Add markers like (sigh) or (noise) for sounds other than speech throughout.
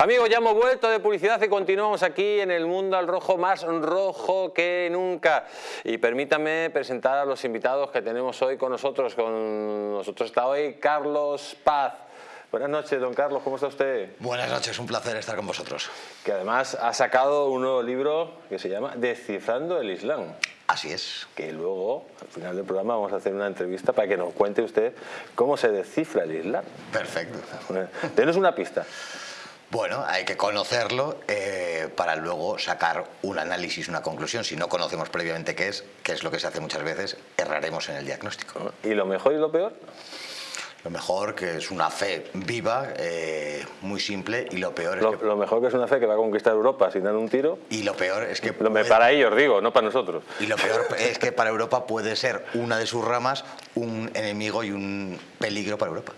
Amigos, ya hemos vuelto de publicidad y continuamos aquí en el mundo al rojo, más rojo que nunca. Y permítame presentar a los invitados que tenemos hoy con nosotros. Con nosotros está hoy Carlos Paz. Buenas noches, don Carlos, ¿cómo está usted? Buenas noches, un placer estar con vosotros. Que además ha sacado un nuevo libro que se llama Descifrando el Islam. Así es. Que luego, al final del programa, vamos a hacer una entrevista para que nos cuente usted cómo se descifra el Islam. Perfecto. Denos una pista. Bueno, hay que conocerlo eh, para luego sacar un análisis, una conclusión. Si no conocemos previamente qué es, que es lo que se hace muchas veces, erraremos en el diagnóstico. ¿Y lo mejor y lo peor? Lo mejor que es una fe viva, eh, muy simple, y lo peor es lo, que... Lo mejor que es una fe que va a conquistar Europa sin dar un tiro. Y lo peor es que... Lo, Para ellos digo, no para nosotros. Y lo peor es que para Europa puede ser una de sus ramas un enemigo y un peligro para Europa.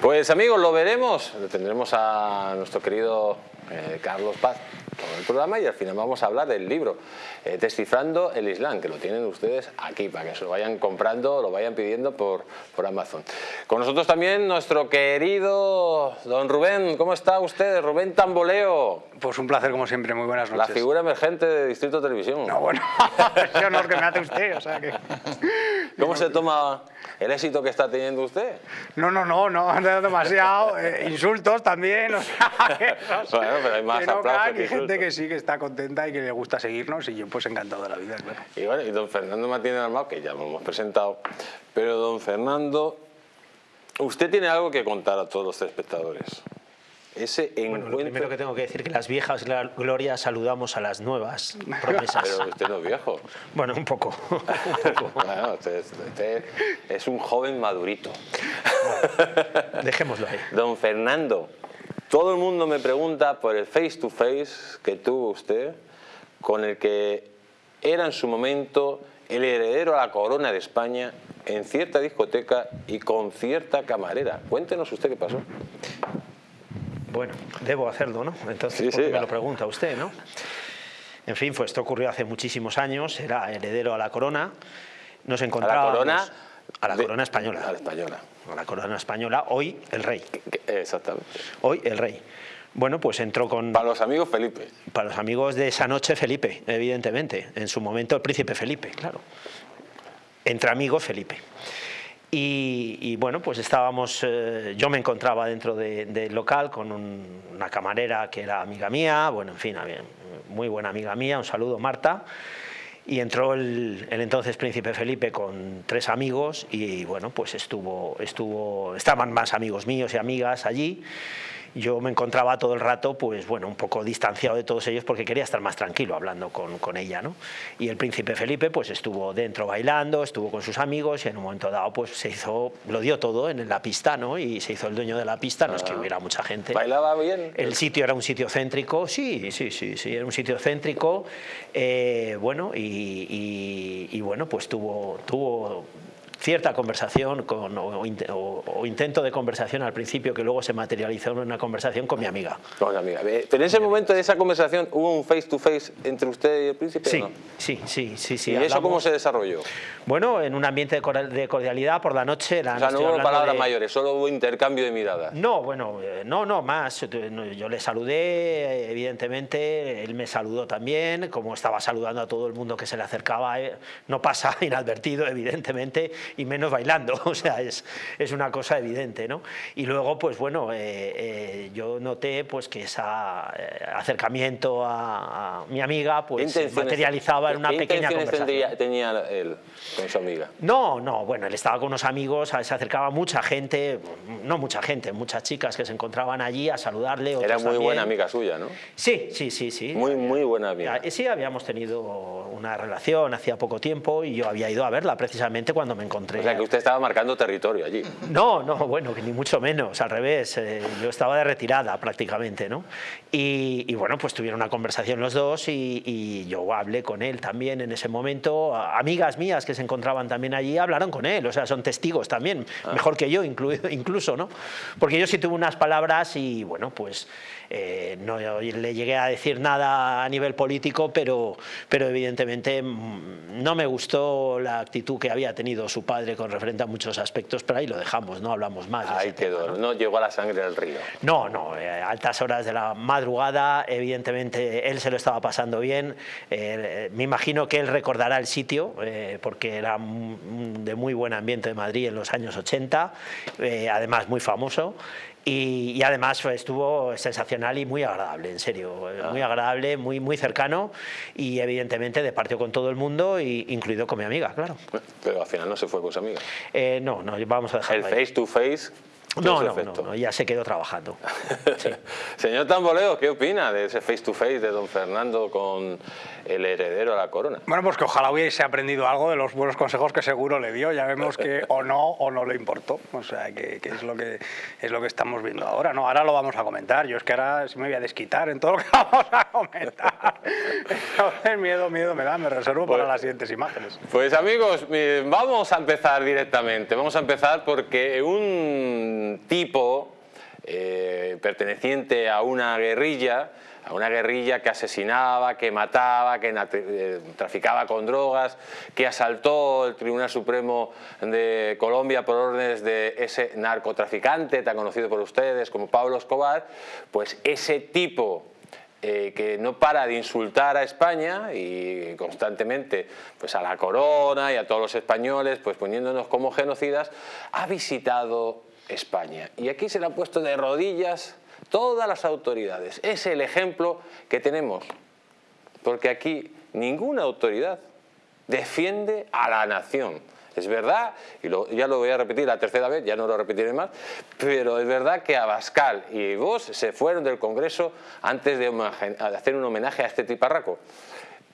Pues amigos, lo veremos. Tendremos a nuestro querido eh, Carlos Paz todo el programa y al final vamos a hablar del libro eh, Descifrando el Islam, que lo tienen ustedes aquí para que se lo vayan comprando, lo vayan pidiendo por, por Amazon. Con nosotros también nuestro querido don Rubén, ¿cómo está usted? Rubén Tamboleo. Pues un placer como siempre, muy buenas noches. La figura emergente de Distrito Televisión. No, bueno, (laughs) ese honor que me hace usted, o sea que... ¿Cómo se toma el éxito que está teniendo usted? No, no, no, no, demasiado. Eh, insultos también, o sea, (laughs) bueno, pero hay más que no aplausos que gente que sí, que está contenta y que le gusta seguirnos y yo pues encantado de la vida, claro. Y bueno, y don Fernando Martínez Armado, que ya lo hemos presentado, pero don Fernando, usted tiene algo que contar a todos los espectadores. Ese bueno, lo primero que tengo que decir es que las viejas glorias saludamos a las nuevas promesas. Pero usted no es viejo. Bueno, un poco. (laughs) bueno, usted, es un joven madurito. dejémoslo ahí. Don Fernando, todo el mundo me pregunta por el face to face que tuvo usted con el que era en su momento el heredero a la corona de España en cierta discoteca y con cierta camarera. Cuéntenos usted qué pasó. Bueno, debo hacerlo, ¿no? Entonces, sí, me lo pregunta usted, no? En fin, pues esto ocurrió hace muchísimos años, era heredero a la corona, nos encontrábamos... ¿A la corona? A la corona española. A la española. A la corona española, hoy el rey. Exactamente. Hoy el rey. Bueno, pues entró con... Para los amigos Felipe. Para los amigos de esa noche Felipe, evidentemente. En su momento el príncipe Felipe, claro. Entre amigos Felipe. Y, bueno, pues estábamos, eh, yo me encontraba dentro del local con una camarera que era amiga mía, bueno, en fin, muy buena amiga mía, un saludo Marta, y entró el, el, entonces príncipe Felipe con tres amigos y bueno, pues estuvo, estuvo, estaban más amigos míos y amigas allí yo me encontraba todo el rato, pues bueno, un poco distanciado de todos ellos porque quería estar más tranquilo hablando con, con, ella, ¿no? Y el príncipe Felipe pues estuvo dentro bailando, estuvo con sus amigos y en un momento dado pues se hizo, lo dio todo en la pista, ¿no? Y se hizo el dueño de la pista, no es que ah. hubiera mucha gente. ¿Bailaba bien? El sitio era un sitio céntrico, sí, sí, sí, sí, era un sitio céntrico, eh, bueno, y, y, y, bueno, pues tuvo, tuvo cierta conversación con, o, intento de conversación al principio que luego se materializó en una conversación con mi amiga. Con amiga. Eh, pero en ese momento de esa conversación hubo un face to face entre usted y el príncipe. Sí, no? sí, sí, sí, sí. ¿Y eso cómo se desarrolló? Bueno, en un ambiente de cordialidad por la noche. La, o sea, no hubo palabras mayores, solo hubo intercambio de miradas. No, bueno, eh, no, no, más. Yo le saludé, evidentemente, él me saludó también, como estaba saludando a todo el mundo que se le acercaba, eh, no pasa (laughs) inadvertido, evidentemente, y menos bailando, (laughs) o sea, es, es una cosa evidente, ¿no? Y luego, pues bueno, eh, eh, yo noté pues que ese eh, acercamiento a, mi amiga pues se materializaba en una pequeña conversación. Tendría, tenía él con su amiga? No, no, bueno, él estaba con unos amigos, se acercaba mucha gente, no mucha gente, muchas chicas que se encontraban allí a saludarle. Era muy buena amiga suya, ¿no? Sí, sí, sí, sí. Muy, muy buena amiga. Sí, habíamos tenido una relación hacía poco tiempo y yo había ido a verla precisamente cuando me encontré que usted estaba marcando territorio allí. No, no, bueno, ni mucho menos, al revés. Eh, yo estaba de retirada prácticamente, ¿no? Y, bueno, pues tuvieron una conversación los dos y, yo hablé con él también en ese momento. Amigas mías que se encontraban también allí hablaron con él, o sea, son testigos también, ah. mejor que yo incluido, (laughs) incluso, ¿no? Porque yo sí tuve unas palabras y, bueno, pues eh, no le llegué a decir nada a nivel político, pero, pero evidentemente mm, no me gustó la actitud que había tenido su padre con referente a muchos aspectos, pero ahí lo dejamos, no hablamos más. Ahí quedó, ¿no? llegó a la sangre del río. No, no, eh, altas horas de la madrugada, evidentemente él se lo estaba pasando bien, eh, me imagino que él recordará el sitio, eh, porque era de muy buen ambiente de Madrid en los años 80, además muy famoso, y, además pues, estuvo sensacional y muy agradable, en serio, eh, muy ah. agradable, muy, muy cercano y evidentemente de parte con todo el mundo, y, incluido con mi amiga, claro. Pero al final no se fue con su amiga. Eh, no, no, vamos a dejar. El face to face no, no, no, ya se quedó trabajando. (laughs) Señor Tamboleo, ¿qué opina de ese face to face de don Fernando con el heredero a la corona? Bueno, pues que ojalá hubiese aprendido algo de los buenos consejos que seguro le dio. Ya vemos que o no o no le importó. O sea, que, es, lo que es lo que estamos viendo ahora. No, ahora lo vamos a comentar. Yo es que ahora sí me voy a desquitar en todo lo que (laughs) vamos a comentar. Entonces, miedo, miedo me da, me reservo para pues las siguientes imágenes. Pues amigos, vamos a empezar directamente. Vamos a empezar porque un tipo eh, perteneciente a una guerrilla, a una guerrilla que asesinaba, que mataba, que eh, traficaba con drogas, que asaltó el Tribunal Supremo de Colombia por órdenes de ese narcotraficante tan conocido por ustedes como Pablo Escobar, pues ese tipo eh, que no para de insultar a España y constantemente pues a la corona y a todos los españoles pues poniéndonos como genocidas, ha visitado España. Y aquí se le han puesto de rodillas todas las autoridades. Es el ejemplo que tenemos, porque aquí ninguna autoridad defiende a la nación. Es verdad, y ya lo voy a repetir la tercera vez, ya no lo repetiré más, pero es verdad que Abascal y vos se fueron del Congreso antes de hacer un homenaje a este tiparraco.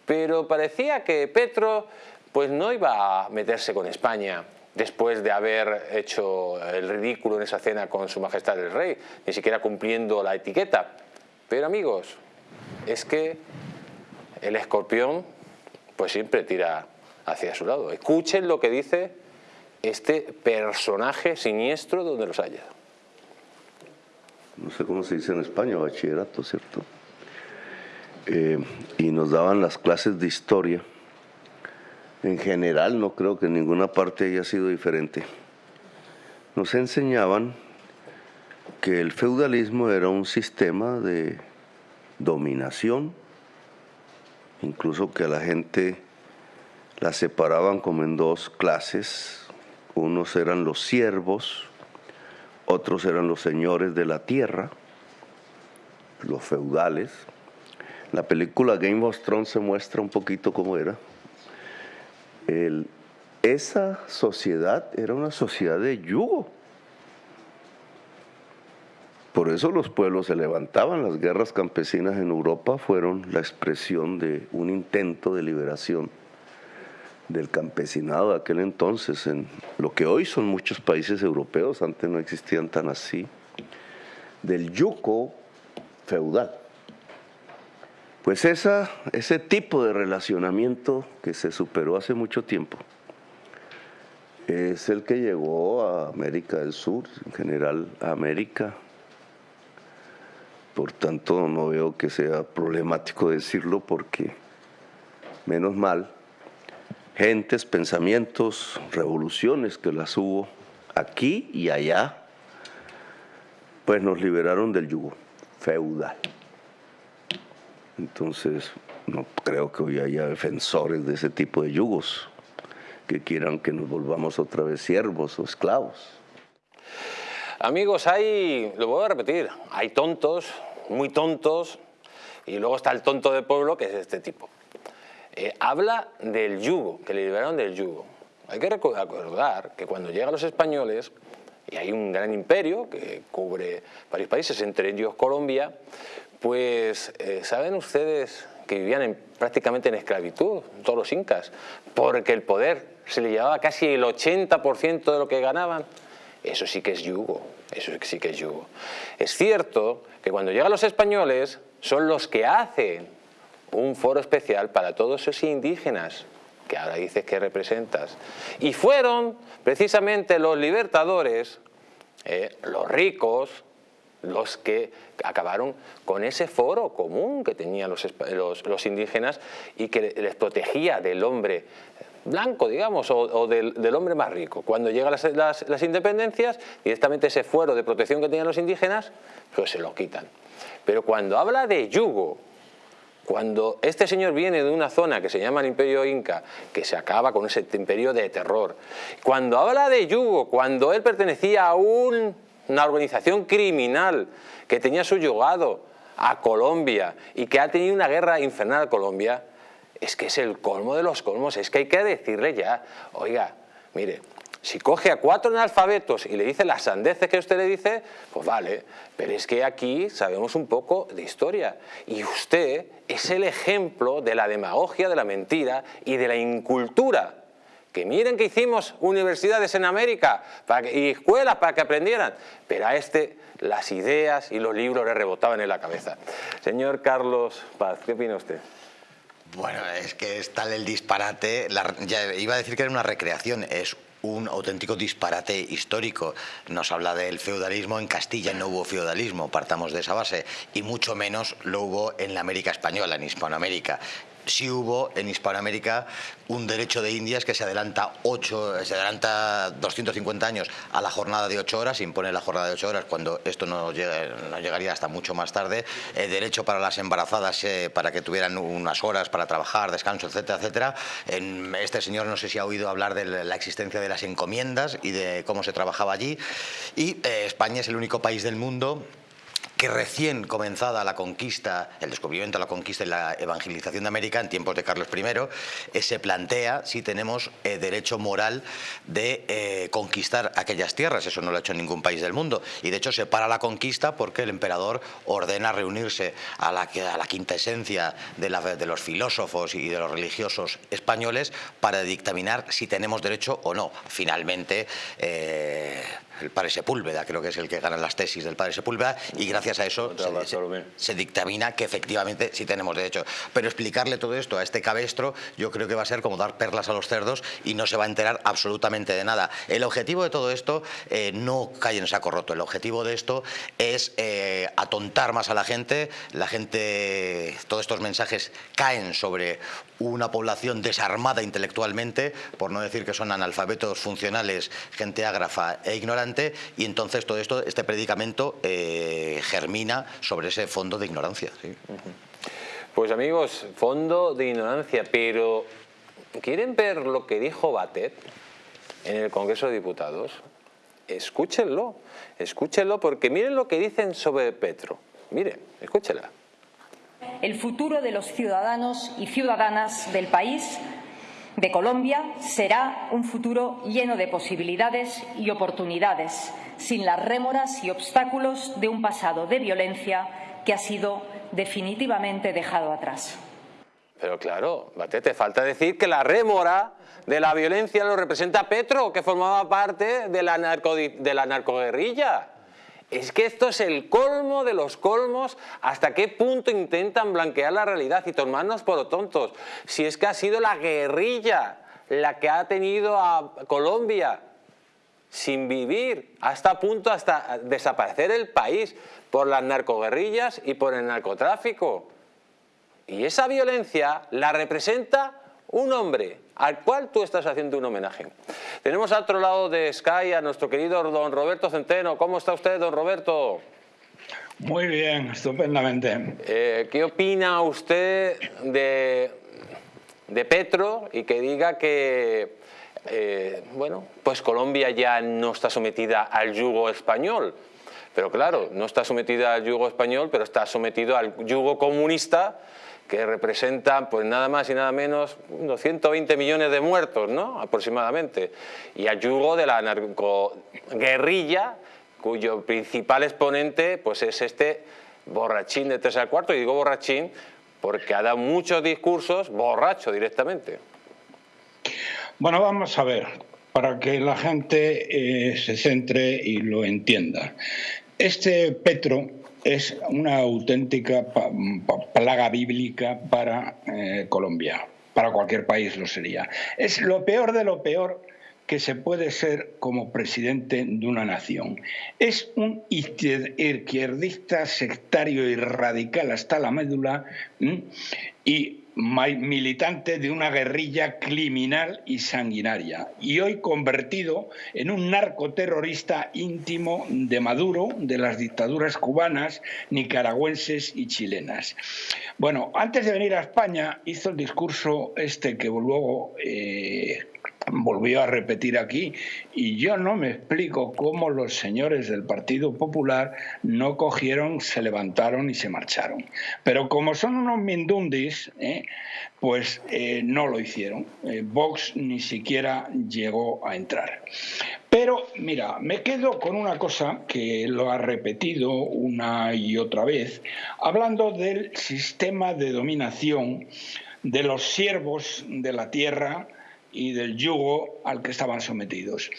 Pero parecía que Petro pues no iba a meterse con España, después de haber hecho el ridículo en esa cena con su majestad el rey, ni siquiera cumpliendo la etiqueta. Pero amigos, es que el escorpión pues siempre tira hacia su lado. Escuchen lo que dice este personaje siniestro donde los haya. No sé cómo se dice en España, bachillerato, ¿cierto? Eh, y nos daban las clases de historia en general no creo que en ninguna parte haya sido diferente. Nos enseñaban que el feudalismo era un sistema de dominación, incluso que a la gente la separaban como en dos clases, unos eran los siervos, otros eran los señores de la tierra, los feudales. La película Game of Thrones se muestra un poquito cómo era esa sociedad era una sociedad de yugo. Por eso los pueblos se levantaban. Las guerras campesinas en Europa fueron la expresión de un intento de liberación del campesinado de aquel entonces, en lo que hoy son muchos países europeos, antes no existían tan así, del yugo feudal. Pues ese tipo de relacionamiento que se superó hace mucho tiempo es el que llegó a América del Sur, en general a América. Por tanto, no veo que sea problemático decirlo porque, menos mal, gentes, pensamientos, revoluciones que las hubo aquí y allá, pues nos liberaron del yugo feudal. Entonces, no creo que hoy haya defensores de ese tipo de yugos que quieran que nos volvamos otra vez siervos o esclavos. Amigos, hay, lo voy a repetir, hay tontos, muy tontos, y luego está el tonto de pueblo, que es este tipo. Eh, habla del yugo, que le liberaron del yugo. Hay que recordar que cuando llegan los españoles, y hay un gran imperio que cubre varios países, entre ellos Colombia, pues, eh, ¿saben ustedes que vivían prácticamente en esclavitud, todos los incas? Porque el poder se le llevaba casi el 80% de lo que ganaban. Eso sí que es yugo, eso sí que es yugo. Es cierto que cuando llegan los españoles son los que hacen un foro especial para todos esos indígenas que ahora dices que representas. Y fueron precisamente los libertadores, eh, los ricos, los que acabaron con ese foro común que tenían los, indígenas y que les protegía del hombre blanco, digamos, o, del, hombre más rico. Cuando llegan las, independencias, directamente ese fuero de protección que tenían los indígenas, pues se lo quitan. Pero cuando habla de yugo, cuando este señor viene de una zona que se llama el Imperio Inca, que se acaba con ese imperio de terror, cuando habla de yugo, cuando él pertenecía a una organización criminal que tenía su yugado a Colombia y que ha tenido una guerra infernal a Colombia, es que es el colmo de los colmos, es que hay que decirle ya, oiga, mire, si coge a cuatro analfabetos y le dice las sandeces que usted le dice, pues vale, pero es que aquí sabemos un poco de historia y usted es el ejemplo de la demagogia, de la mentira y de la incultura. Que miren que hicimos universidades en América y escuelas para que aprendieran, pero a este las ideas y los libros le rebotaban en la cabeza. Señor Carlos Paz, ¿qué opina usted? Bueno, es que es tal el disparate, ya iba a decir que era una recreación, es un auténtico disparate histórico. Nos habla del feudalismo, en Castilla no hubo feudalismo, partamos de esa base, y mucho menos lo hubo en la América Española, en Hispanoamérica sí hubo en Hispanoamérica un derecho de Indias que se adelanta, ocho, se adelanta 250 años a la jornada de ocho horas, impone la jornada de ocho horas cuando esto no, llegaría hasta mucho más tarde, el derecho para las embarazadas eh, para que tuvieran unas horas para trabajar, descanso, etcétera, etcétera. Este señor no sé si ha oído hablar de la existencia de las encomiendas y de cómo se trabajaba allí. Y eh, España es el único país del mundo que recién comenzada la conquista, el descubrimiento, la conquista y la evangelización de América en tiempos de Carlos I, eh, se plantea si tenemos eh, derecho moral de eh, conquistar aquellas tierras. Eso no lo ha hecho ningún país del mundo. Y de hecho se para la conquista porque el emperador ordena reunirse a la, a quinta esencia de los filósofos y de los religiosos españoles para dictaminar si tenemos derecho o no. Finalmente el padre Sepúlveda, creo que es el que gana las tesis del padre Sepúlveda, y gracias a eso se, dictamina que efectivamente sí tenemos derecho. Pero explicarle todo esto a este cabestro yo creo que va a ser como dar perlas a los cerdos y no se va a enterar absolutamente de nada. El objetivo de todo esto eh, no cae en saco roto, el objetivo de esto es eh, atontar más a la gente, la gente, todos estos mensajes caen sobre una población desarmada intelectualmente, por no decir que son analfabetos funcionales, gente ágrafa e ignorante, y entonces todo esto, este predicamento eh, germina sobre ese fondo de ignorancia. Pues amigos, fondo de ignorancia, pero ¿quieren ver lo que dijo Batet en el Congreso de Diputados? Escúchenlo, escúchenlo porque miren lo que dicen sobre Petro. Miren, escúchenla el futuro de los ciudadanos y ciudadanas del país, de Colombia, será un futuro lleno de posibilidades y oportunidades, sin las rémoras y obstáculos de un pasado de violencia que ha sido definitivamente dejado atrás. Pero claro, te falta decir que la rémora de la violencia lo representa Petro, que formaba parte de la, de la narcoguerrilla. Es que esto es el colmo de los colmos, hasta qué punto intentan blanquear la realidad y tomarnos por tontos. Si es que ha sido la guerrilla la que ha tenido a Colombia sin vivir, hasta punto hasta desaparecer el país por las narcoguerrillas y por el narcotráfico. Y esa violencia la representa un hombre al cual tú estás haciendo un homenaje. Tenemos al otro lado de Sky a nuestro querido don Roberto Centeno. ¿Cómo está usted, don Roberto? Muy bien, estupendamente. Eh, ¿Qué opina usted de, de, Petro y que diga que, eh, bueno, pues Colombia ya no está sometida al yugo español? Pero claro, no está sometida al yugo español, pero está sometido al yugo comunista que representan pues nada más y nada menos unos 120 millones de muertos, ¿no? aproximadamente, y a de la narcoguerrilla, cuyo principal exponente pues es este borrachín de tres al cuarto, y digo borrachín porque ha dado muchos discursos borracho directamente. Bueno, vamos a ver, para que la gente eh, se centre y lo entienda. Este Petro es una auténtica plaga bíblica para eh, Colombia, para cualquier país lo sería. Es lo peor de lo peor que se puede ser como presidente de una nación. Es un izquierdista sectario y radical hasta la médula y militante de una guerrilla criminal y sanguinaria y hoy convertido en un narcoterrorista íntimo de Maduro, de las dictaduras cubanas, nicaragüenses y chilenas. Bueno, antes de venir a España hizo el discurso este que luego eh, volvió a repetir aquí y yo no me explico cómo los señores del Partido Popular no cogieron, se levantaron y se marcharon. Pero como son unos mindundis, ¿eh? pues eh, no lo hicieron. Eh, Vox ni siquiera llegó a entrar. Pero mira, me quedo con una cosa que lo ha repetido una y otra vez, hablando del sistema de dominación de los siervos de la tierra, y del yugo al que estaban sometidos.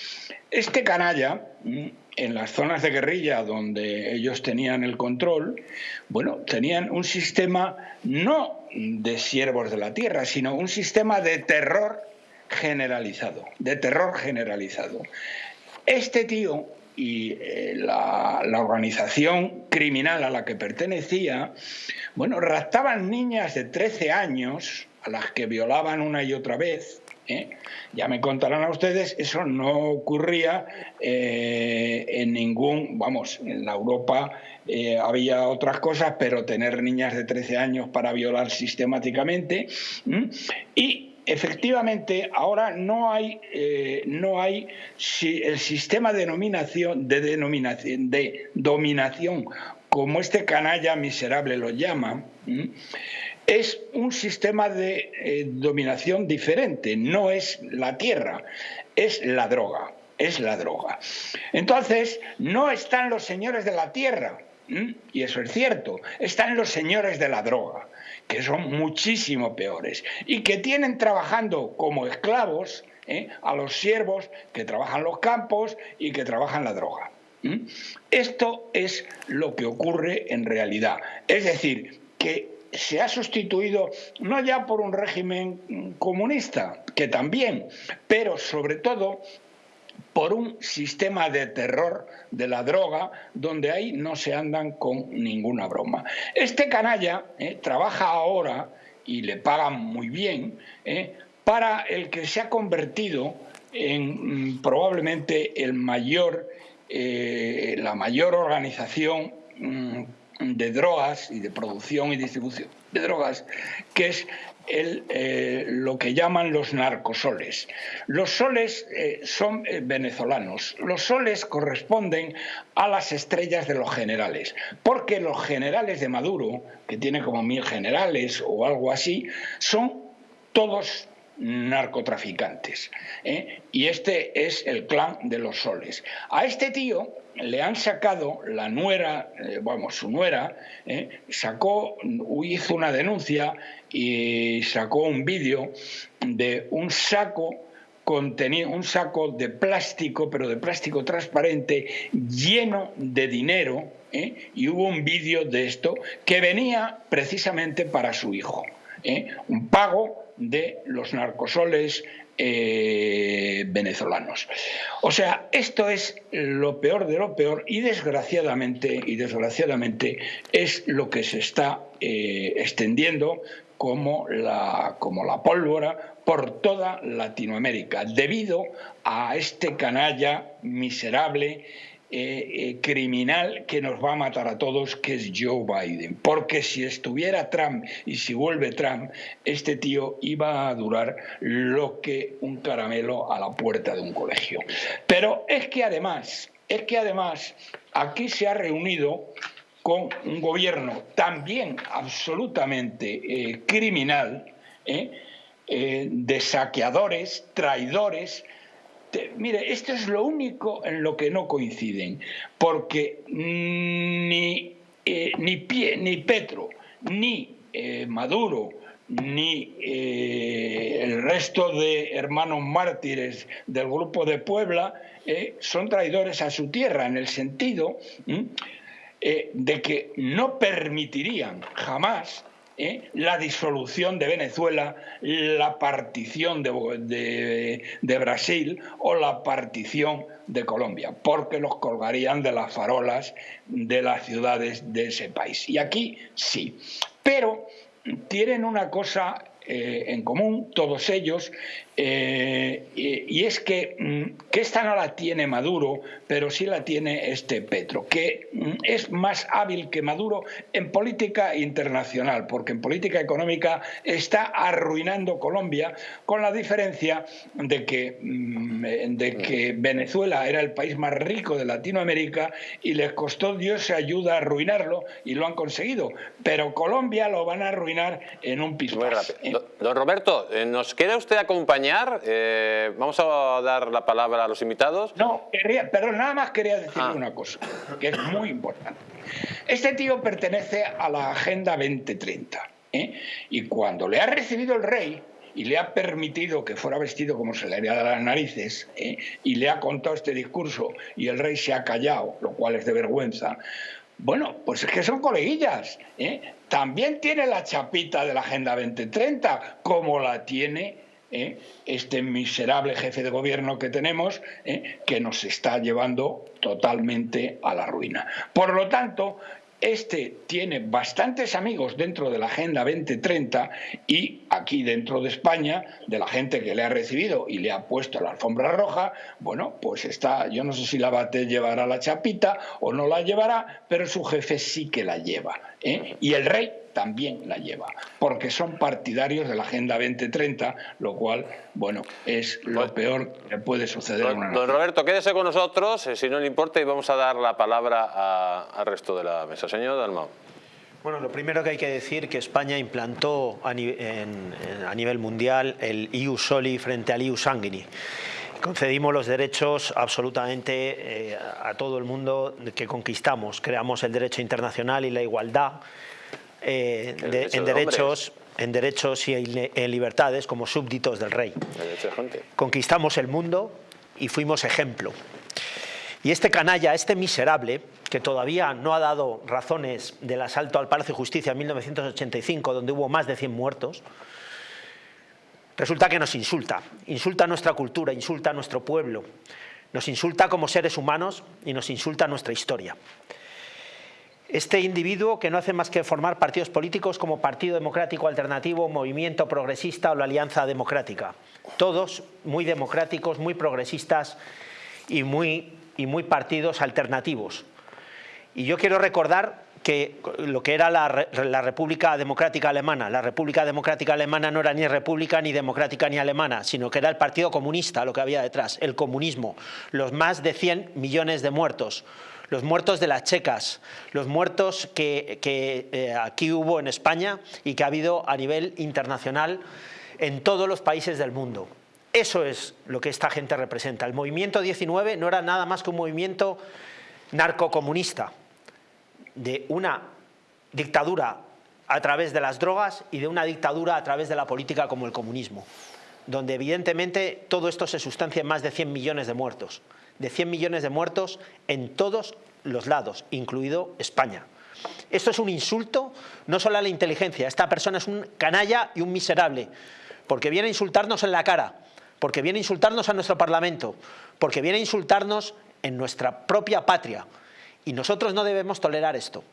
Este canalla, mm, en las zonas de guerrilla donde ellos tenían el control, bueno, tenían un sistema no de siervos de la tierra, sino un sistema de terror generalizado, de terror generalizado. Este tío y eh, la, la, organización criminal a la que pertenecía, bueno, raptaban niñas de 13 años a las que violaban una y otra vez, ¿eh? Ya me contarán a ustedes, eso no ocurría eh, en ningún, vamos, en la Europa eh, había otras cosas, pero tener niñas de 13 años para violar sistemáticamente. Y efectivamente ahora no hay, no hay si el sistema de denominación, de denominación, de dominación, como este canalla miserable lo llama, es un sistema de eh, dominación diferente, no es la tierra, es la droga, es la droga. Entonces, no están los señores de la tierra, y eso es cierto, están los señores de la droga, que son muchísimo peores, y que tienen trabajando como esclavos ¿eh? a los siervos que trabajan los campos y que trabajan la droga. Esto es lo que ocurre en realidad. Es decir, que se ha sustituido no ya por un régimen comunista, que también, pero sobre todo por un sistema de terror de la droga donde ahí no se andan con ninguna broma. Este canalla eh, trabaja ahora y le pagan muy bien eh, para el que se ha convertido en mm, probablemente el mayor, eh, la mayor organización mm, de drogas y de producción y distribución de drogas, que es el, eh, lo que llaman los narcosoles. Los soles eh, son eh, venezolanos. Los soles corresponden a las estrellas de los generales, porque los generales de Maduro, que tiene como mil generales o algo así, son todos narcotraficantes. Y este es el clan de los soles. A este tío le han sacado la nuera, eh, vamos, su nuera, eh, sacó, hizo una denuncia y sacó un vídeo de un saco contenía un saco de plástico, pero de plástico transparente, lleno de dinero, eh, y hubo un vídeo de esto que venía precisamente para su hijo. un pago de los narcosoles eh, venezolanos. O sea, esto es lo peor de lo peor y desgraciadamente, y desgraciadamente es lo que se está eh, extendiendo como la, como la pólvora por toda Latinoamérica, debido a este canalla miserable eh, eh, criminal que nos va a matar a todos, que es Joe Biden. Porque si estuviera Trump y si vuelve Trump, este tío iba a durar lo que un caramelo a la puerta de un colegio. Pero es que además, es que además aquí se ha reunido con un gobierno también absolutamente eh, criminal, de saqueadores, traidores, mire, esto es lo único en lo que no coinciden, porque ni, eh, ni, ni Petro, ni eh, Maduro, ni eh, el resto de hermanos mártires del grupo de Puebla son traidores a su tierra, en el sentido de que no permitirían jamás ¿eh? la disolución de Venezuela, la partición de, Brasil o la partición de Colombia, porque los colgarían de las farolas de las ciudades de ese país. Y aquí sí. Pero tienen una cosa eh, en común, todos ellos, eh, y, es que, mm, que, esta no la tiene Maduro, pero sí la tiene este Petro, que mm, es más hábil que Maduro en política internacional, porque en política económica está arruinando Colombia, con la diferencia de que, mm, de que Venezuela era el país más rico de Latinoamérica y les costó Dios se ayuda a arruinarlo y lo han conseguido, pero Colombia lo van a arruinar en un piso. Don Roberto, eh, ¿nos quiere usted acompañar? Eh, vamos a dar la palabra a los invitados. No, quería, perdón, nada más quería decirle ah. una cosa, que es muy importante. Este tío pertenece a la Agenda 2030. ¿eh? Y cuando le ha recibido el rey, y le ha permitido que fuera vestido como se le haría de las narices, y le ha contado este discurso y el rey se ha callado, lo cual es de vergüenza, bueno, pues es que son coleguillas. ¿eh? También tiene la chapita de la Agenda 2030, como la tiene ¿eh? este miserable jefe de gobierno que tenemos, ¿eh? que nos está llevando totalmente a la ruina. Por lo tanto, este tiene bastantes amigos dentro de la Agenda 2030 y aquí dentro de España, de la gente que le ha recibido y le ha puesto la alfombra roja, bueno, pues está, yo no sé si la bate llevará la chapita o no la llevará, pero su jefe sí que la lleva. ¿Eh? Y el rey también la lleva, porque son partidarios de la Agenda 2030, lo cual, bueno, es lo pues, peor que puede suceder don, en una Don Roberto, quédese con nosotros, eh, si no le importa, y vamos a dar la palabra al resto de la mesa. Señor Dalmau. Bueno, lo primero que hay que decir que España implantó a, nivel mundial el EU Soli frente al EU Sanguini. Concedimos los derechos absolutamente eh, a todo el mundo que conquistamos. Creamos el derecho internacional y la igualdad eh, en, derechos, en derechos y en libertades como súbditos del rey. Conquistamos el mundo y fuimos ejemplo. Y este canalla, este miserable, que todavía no ha dado razones del asalto al Palacio de Justicia en 1985, donde hubo más de 100 muertos, resulta que nos insulta. Insulta nuestra cultura, insulta a nuestro pueblo, nos insulta como seres humanos y nos insulta nuestra historia. Este individuo que no hace más que formar partidos políticos como Partido Democrático Alternativo, Movimiento Progresista o la Alianza Democrática. Todos muy democráticos, muy progresistas y muy, y muy partidos alternativos. Y yo quiero recordar que lo que era la, República Democrática Alemana. La República Democrática Alemana no era ni república, ni democrática, ni alemana, sino que era el Partido Comunista lo que había detrás, el comunismo, los más de 100 millones de muertos, los muertos de las checas, los muertos que, eh, aquí hubo en España y que ha habido a nivel internacional en todos los países del mundo. Eso es lo que esta gente representa. El movimiento 19 no era nada más que un movimiento narcocomunista de una dictadura a través de las drogas y de una dictadura a través de la política como el comunismo, donde evidentemente todo esto se sustancia en más de 100 millones de muertos de 100 millones de muertos en todos los lados, incluido España. Esto es un insulto no solo a la inteligencia, esta persona es un canalla y un miserable, porque viene a insultarnos en la cara, porque viene a insultarnos a nuestro Parlamento, porque viene a insultarnos en nuestra propia patria. Y nosotros no debemos tolerar esto.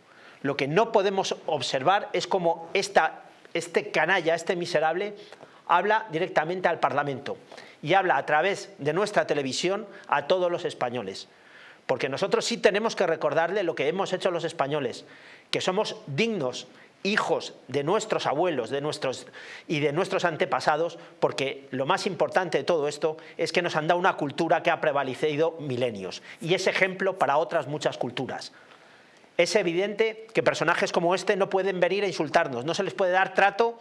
Lo que no podemos observar es como esta, este canalla, este miserable, habla directamente al Parlamento y habla a través de nuestra televisión a todos los españoles. Porque nosotros sí tenemos que recordarle lo que hemos hecho los españoles, que somos dignos hijos de nuestros abuelos de nuestros, y de nuestros antepasados, porque lo más importante de todo esto es que nos han dado una cultura que ha prevalecido milenios y es ejemplo para otras muchas culturas. Es evidente que personajes como este no pueden venir a insultarnos, no se les puede dar trato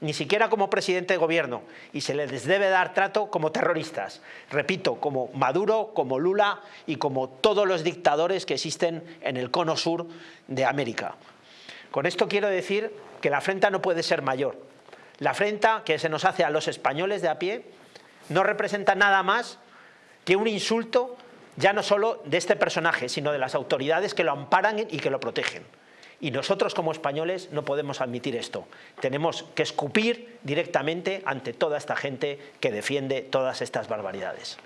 ni siquiera como presidente de gobierno, y se les debe dar trato como terroristas. Repito, como Maduro, como Lula y como todos los dictadores que existen en el cono sur de América. Con esto quiero decir que la afrenta no puede ser mayor. La afrenta que se nos hace a los españoles de a pie no representa nada más que un insulto ya no solo de este personaje, sino de las autoridades que lo amparan y que lo protegen. Y nosotros como españoles no podemos admitir esto. Tenemos que escupir directamente ante toda esta gente que defiende todas estas barbaridades.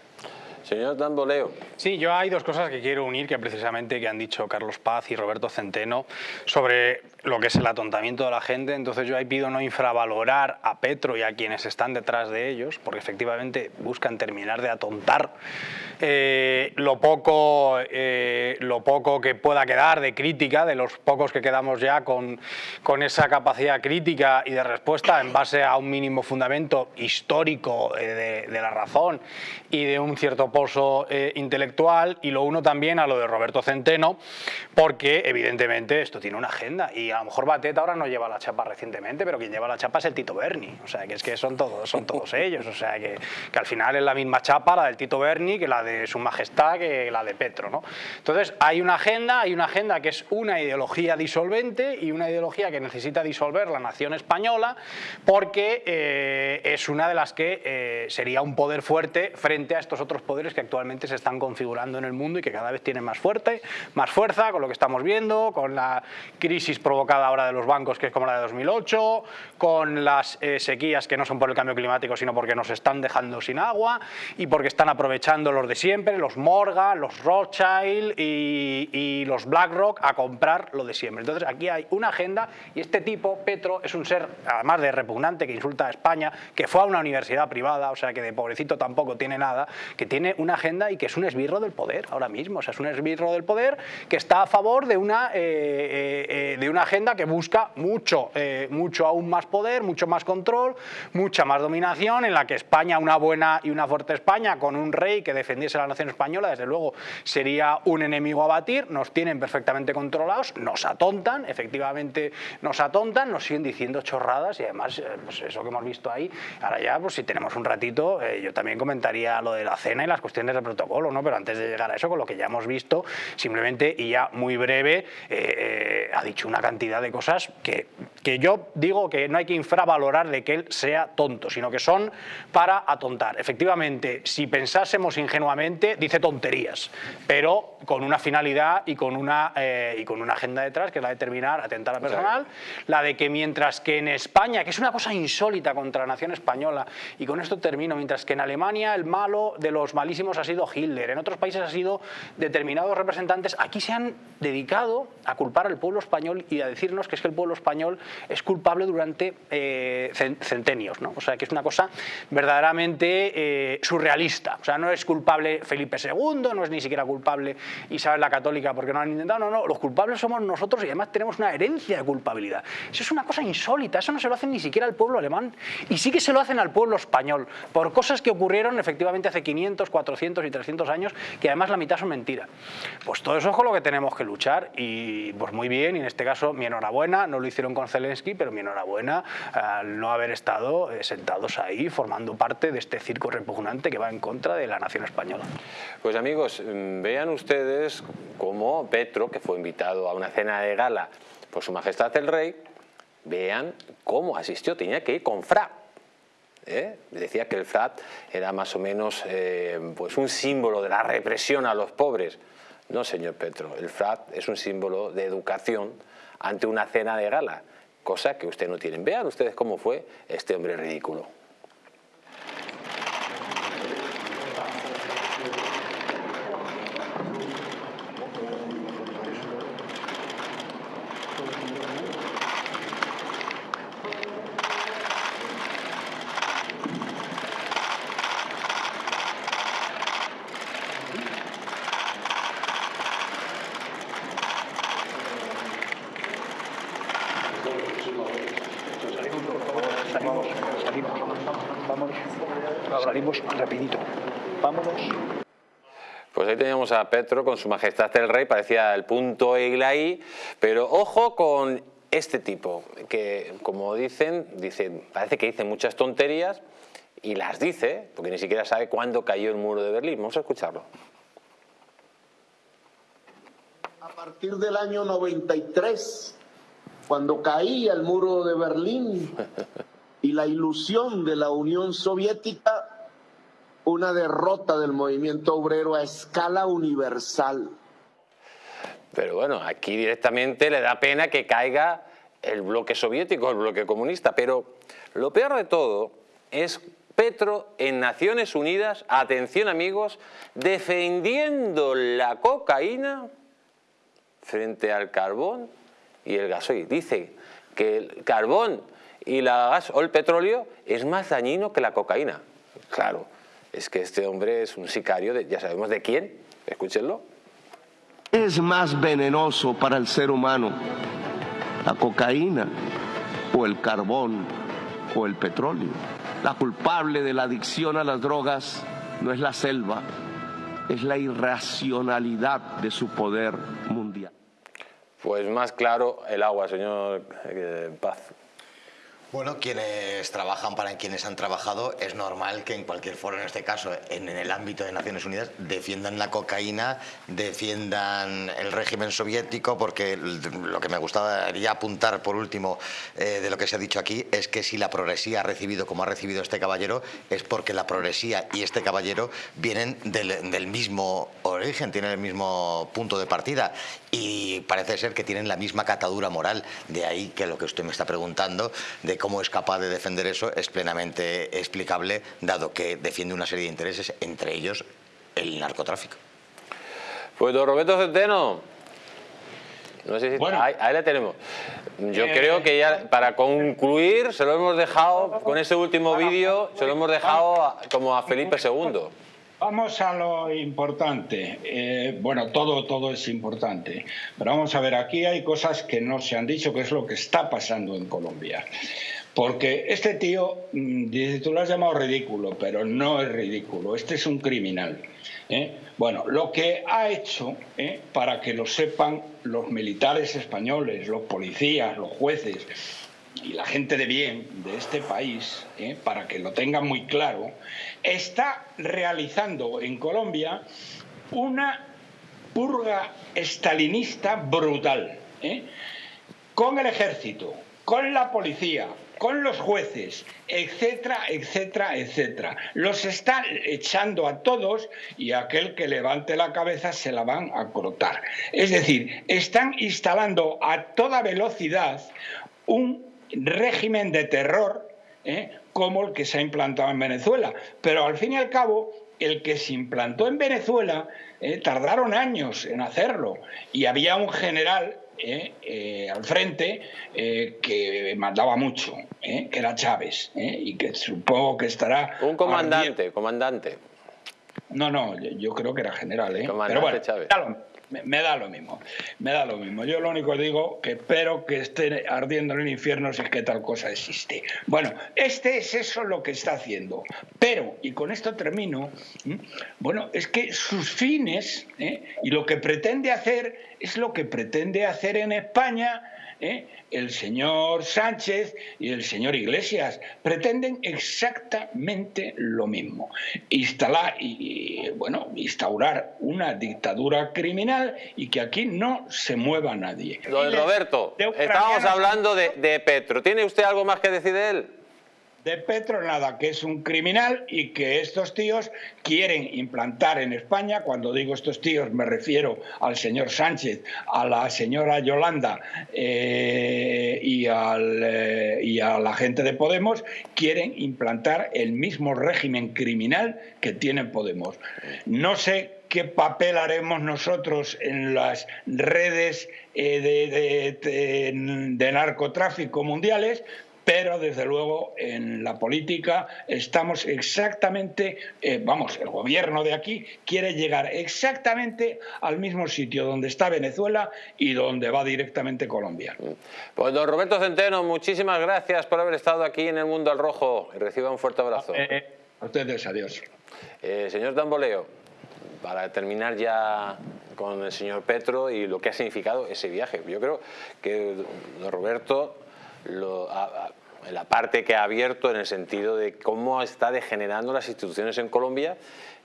Señor Tamboleo. Sí, yo hay dos cosas que quiero unir que precisamente que han dicho Carlos Paz y Roberto Centeno sobre lo que es el atontamiento de la gente. Entonces yo ahí pido no infravalorar a Petro y a quienes están detrás de ellos, porque efectivamente buscan terminar de atontar eh, lo, poco, eh, lo poco que pueda quedar de crítica, de los pocos que quedamos ya con, con esa capacidad crítica y de respuesta en base a un mínimo fundamento histórico eh, de, la razón y de un cierto pozo intelectual y lo uno también a lo de Roberto Centeno porque evidentemente esto tiene una agenda y a lo mejor Batet ahora no lleva la chapa recientemente pero quien lleva la chapa es el Tito Berni o sea que es que son todos, son (laughs) todos ellos o sea que, que al final es la misma chapa la del Tito Berni que la de su majestad que la de Petro ¿no? entonces hay una agenda, hay una agenda que es una ideología disolvente y una ideología que necesita disolver la nación española porque eh, es una de las que eh, sería un poder fuerte frente a estos otros poderes que actualmente se están configurando en el mundo y que cada vez tienen más, fuerte, más fuerza con lo que estamos viendo, con la crisis provocada ahora de los bancos que es como la de 2008, con las eh, sequías que no son por el cambio climático sino porque nos están dejando sin agua y porque están aprovechando los de siempre, los Morgan, los Rothschild y, y los BlackRock a comprar lo de siempre. Entonces aquí hay una agenda y este tipo, Petro, es un ser, además de repugnante, que insulta a España, que fue a una universidad privada, o sea que de pobrecito tampoco tiene nada, que tiene una agenda y que es un esbirro del poder ahora mismo, o sea, es un esbirro del poder que está a favor de una, eh, eh, eh, de una agenda que busca mucho, mucho aún más poder, mucho más control, mucha más dominación, en la que España, una buena y una fuerte España, con un rey que defendiese la nación española, desde luego sería un enemigo a batir, nos tienen perfectamente controlados, nos atontan, efectivamente nos atontan, nos siguen diciendo chorradas y además, pues eso que hemos visto ahí, ahora ya, pues si tenemos un ratito, yo también comentaría lo de la cena y las cuestiones del protocolo, ¿no? pero antes de llegar a eso, con lo que ya hemos visto, simplemente y ya muy breve, eh, eh, ha dicho una cantidad de cosas que, que yo digo que no hay que infravalorar de que él sea tonto, sino que son para atontar. Efectivamente, si pensásemos ingenuamente, dice tonterías, pero con una finalidad y con una, eh, y con una agenda detrás, que es la de terminar, atentar a personal, la de que mientras que en España, que es una cosa insólita contra la nación española, y con esto termino, mientras que en Alemania el malo de los malísimos ha sido Hitler, en otros países ha sido determinados representantes, aquí se han dedicado a culpar al pueblo español y a decirnos que es que el pueblo español es culpable durante eh, centenios, ¿no? o sea que es una cosa verdaderamente eh, surrealista, o sea no es culpable Felipe II, no es ni siquiera culpable Isabel la Católica porque no han intentado, no, no, los culpables somos nosotros y además tenemos una herencia de culpabilidad. Eso es una cosa insólita, eso no se lo hacen ni siquiera al pueblo alemán y sí que se lo hacen al pueblo español por cosas que ocurrieron efectivamente hace 500, 400 y 300 años que además la mitad son mentira. Pues todo eso es con lo que tenemos que luchar y pues muy bien y en este caso mi enhorabuena, no lo hicieron con Zelensky, pero mi enhorabuena al no haber estado eh, sentados ahí formando parte de este circo repugnante que va en contra de la nación española. Pues amigos, mm, vean ustedes cómo Petro, que fue invitado a una cena de gala por su majestad el rey, vean cómo asistió, tenía que ir con fra. ¿eh? Decía que el FRAT era más o menos eh, pues un símbolo de la represión a los pobres. No, señor Petro, el FRAT es un símbolo de educación ante una cena de gala, cosa que usted no tiene. Vean ustedes cómo fue este hombre ridículo. A Petro con su majestad el rey, parecía el punto y la I, pero ojo con este tipo, que como dicen, dicen, parece que dice muchas tonterías y las dice, porque ni siquiera sabe cuándo cayó el muro de Berlín. Vamos a escucharlo. A partir del año 93, cuando caía el muro de Berlín (laughs) y la ilusión de la Unión Soviética, una derrota del movimiento obrero a escala universal. Pero bueno, aquí directamente le da pena que caiga el bloque soviético, el bloque comunista, pero lo peor de todo es Petro en Naciones Unidas, atención amigos, defendiendo la cocaína frente al carbón y el gasoil. Dice que el carbón y la gas o el petróleo es más dañino que la cocaína. Claro, es que este hombre es un sicario, de, ya sabemos de quién, escúchenlo. Es más venenoso para el ser humano la cocaína o el carbón o el petróleo. La culpable de la adicción a las drogas no es la selva, es la irracionalidad de su poder mundial. Pues más claro el agua, señor eh, Paz. Bueno, quienes trabajan para quienes han trabajado, es normal que en cualquier foro, en este caso en, el ámbito de Naciones Unidas, defiendan la cocaína, defiendan el régimen soviético, porque lo que me gustaría apuntar por último eh, de lo que se ha dicho aquí es que si la progresía ha recibido como ha recibido este caballero, es porque la progresía y este caballero vienen del, del mismo origen, tienen el mismo punto de partida y parece ser que tienen la misma catadura moral. De ahí que lo que usted me está preguntando, de cómo es capaz de defender eso es plenamente explicable, dado que defiende una serie de intereses, entre ellos el narcotráfico. Pues don Roberto Centeno, no sé si bueno, ahí, le tenemos. Yo eh, creo que ya para concluir se lo hemos dejado con ese último vídeo, se lo hemos dejado como a Felipe II. Vamos a lo importante. Eh, bueno, todo, todo es importante. Pero vamos a ver, aquí hay cosas que no se han dicho, que es lo que está pasando en Colombia. Porque este tío, mm, dice, tú lo has llamado ridículo, pero no es ridículo, este es un criminal. ¿eh? Bueno, lo que ha hecho, ¿eh? para que lo sepan los militares españoles, los policías, los jueces y la gente de bien de este país, ¿eh? para que lo tengan muy claro, está realizando en Colombia una purga estalinista brutal, con el ejército, con la policía, con los jueces, etcétera, etcétera, etcétera. Los están echando a todos y aquel que levante la cabeza se la van a cortar. Es decir, están instalando a toda velocidad un régimen de terror ¿eh? como el que se ha implantado en Venezuela. Pero al fin y al cabo, el que se implantó en Venezuela ¿eh? tardaron años en hacerlo y había un general eh, eh, al frente eh, que mandaba mucho, que era Chávez, y que supongo que estará... Un comandante, comandante. No, no, yo creo que era general, ¿eh? Pero bueno, Chávez me, da lo mismo, me da lo mismo. Yo lo único digo que espero que esté ardiendo en el infierno si es que tal cosa existe. Bueno, este es eso lo que está haciendo. Pero, y con esto termino, bueno, es que sus fines ¿eh? y lo que pretende hacer es lo que pretende hacer en España ¿eh? el señor Sánchez y el señor Iglesias pretenden exactamente lo mismo. Instalar, y, bueno, instaurar una dictadura criminal y que aquí no se mueva nadie. Don Roberto, estábamos hablando de, de Petro. ¿Tiene usted algo más que decir de él? De Petro nada, que es un criminal y que estos tíos quieren implantar en España, cuando digo estos tíos me refiero al señor Sánchez, a la señora Yolanda eh, y, al, eh, y a la gente de Podemos, quieren implantar el mismo régimen criminal que tiene Podemos. No sé qué papel haremos nosotros en las redes eh, de, narcotráfico mundiales, pero desde luego en la política estamos exactamente, eh, vamos, el gobierno de aquí quiere llegar exactamente al mismo sitio donde está Venezuela y donde va directamente Colombia. Pues don Roberto Centeno, muchísimas gracias por haber estado aquí en el Mundo al Rojo y reciba un fuerte abrazo. Eh, a ustedes, adiós. Eh, señor Tamboleo, para terminar ya con el señor Petro y lo que ha significado ese viaje. Yo creo que don Roberto lo, la parte que ha abierto en el sentido de cómo está degenerando las instituciones en Colombia